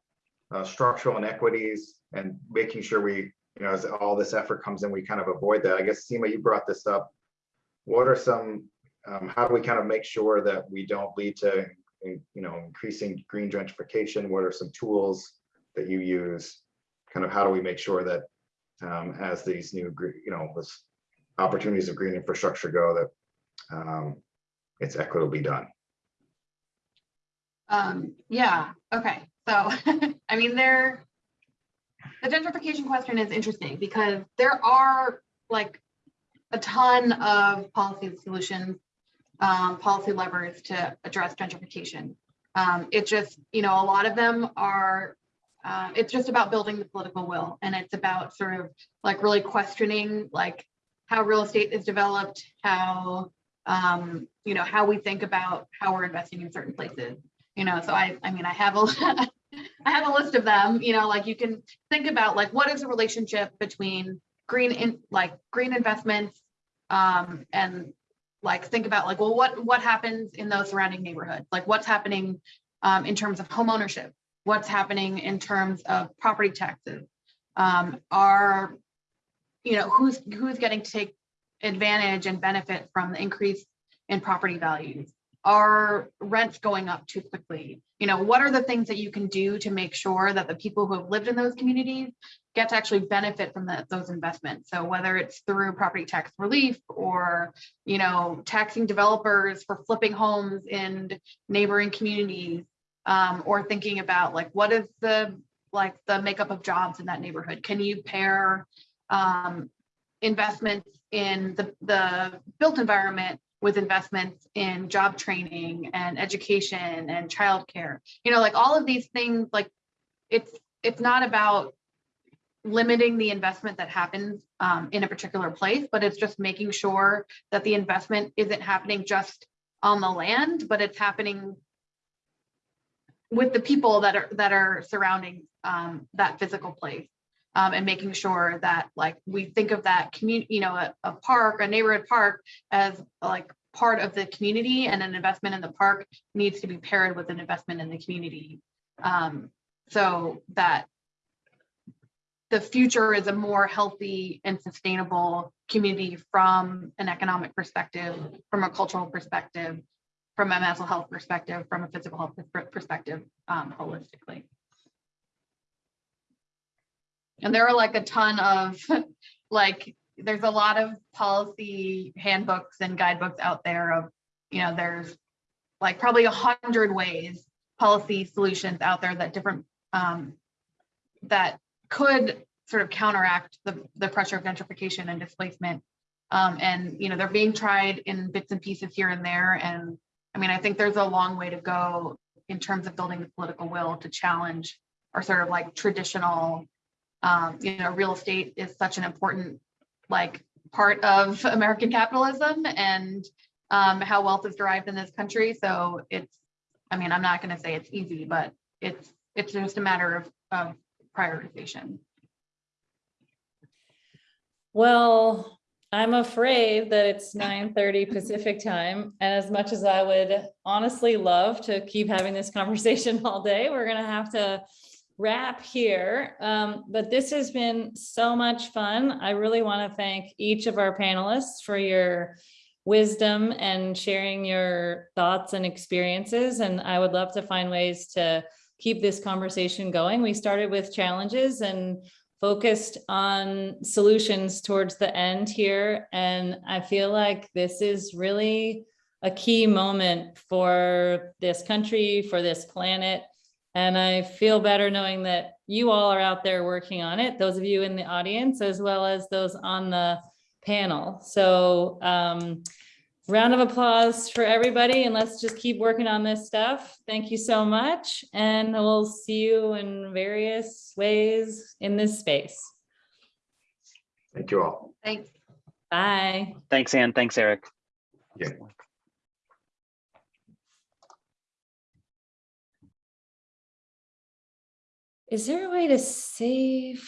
uh, structural inequities and making sure we, you know, as all this effort comes in, we kind of avoid that. I guess Seema, you brought this up. What are some, um, how do we kind of make sure that we don't lead to, you know, increasing green gentrification? What are some tools that you use? Kind of how do we make sure that um, as these new, you know, with opportunities of green infrastructure go, that um, it's equitably done. Um, yeah, okay, so, I mean, there, the gentrification question is interesting because there are like a ton of policy solutions, um, policy levers to address gentrification. Um, it just, you know, a lot of them are, uh, it's just about building the political will and it's about sort of like really questioning like how real estate is developed, how, um, you know, how we think about how we're investing in certain places. You know, so I, I mean, I have a, I have a list of them, you know, like you can think about like what is the relationship between green in like green investments um, and like think about like, well, what what happens in those surrounding neighborhoods? Like what's happening um, in terms of home ownership? What's happening in terms of property taxes? Um, are you know who's who's getting to take advantage and benefit from the increase in property values? Are rents going up too quickly? You know, what are the things that you can do to make sure that the people who have lived in those communities get to actually benefit from the, those investments? So whether it's through property tax relief or, you know, taxing developers for flipping homes in neighboring communities, um, or thinking about like, what is the, like the makeup of jobs in that neighborhood? Can you pair um, investments in the, the built environment with investments in job training and education and childcare. You know, like all of these things, like it's it's not about limiting the investment that happens um, in a particular place, but it's just making sure that the investment isn't happening just on the land, but it's happening with the people that are that are surrounding um, that physical place. Um, and making sure that like we think of that community, you know, a, a, park, a neighborhood park as like part of the community and an investment in the park needs to be paired with an investment in the community. Um, so that the future is a more healthy and sustainable community from an economic perspective, from a cultural perspective, from a mental health perspective, from a physical health perspective, um, holistically. And there are like a ton of like there's a lot of policy handbooks and guidebooks out there of, you know, there's like probably a hundred ways, policy solutions out there that different, um, that could sort of counteract the, the pressure of gentrification and displacement. Um, and, you know, they're being tried in bits and pieces here and there. And I mean, I think there's a long way to go in terms of building the political will to challenge our sort of like traditional, um, you know, real estate is such an important like part of American capitalism and um, how wealth is derived in this country. So it's, I mean, I'm not going to say it's easy, but it's it's just a matter of, of prioritization. Well, I'm afraid that it's nine thirty Pacific time. And as much as I would honestly love to keep having this conversation all day, we're gonna have to wrap here. Um, but this has been so much fun. I really want to thank each of our panelists for your wisdom and sharing your thoughts and experiences. And I would love to find ways to keep this conversation going. We started with challenges and focused on solutions towards the end here. And I feel like this is really a key moment for this country, for this planet. And I feel better knowing that you all are out there working on it, those of you in the audience, as well as those on the panel. So um, round of applause for everybody and let's just keep working on this stuff. Thank you so much. And we'll see you in various ways in this space. Thank you all. Thanks. Bye. Thanks, Anne. Thanks, Eric. Yeah. Is there a way to save?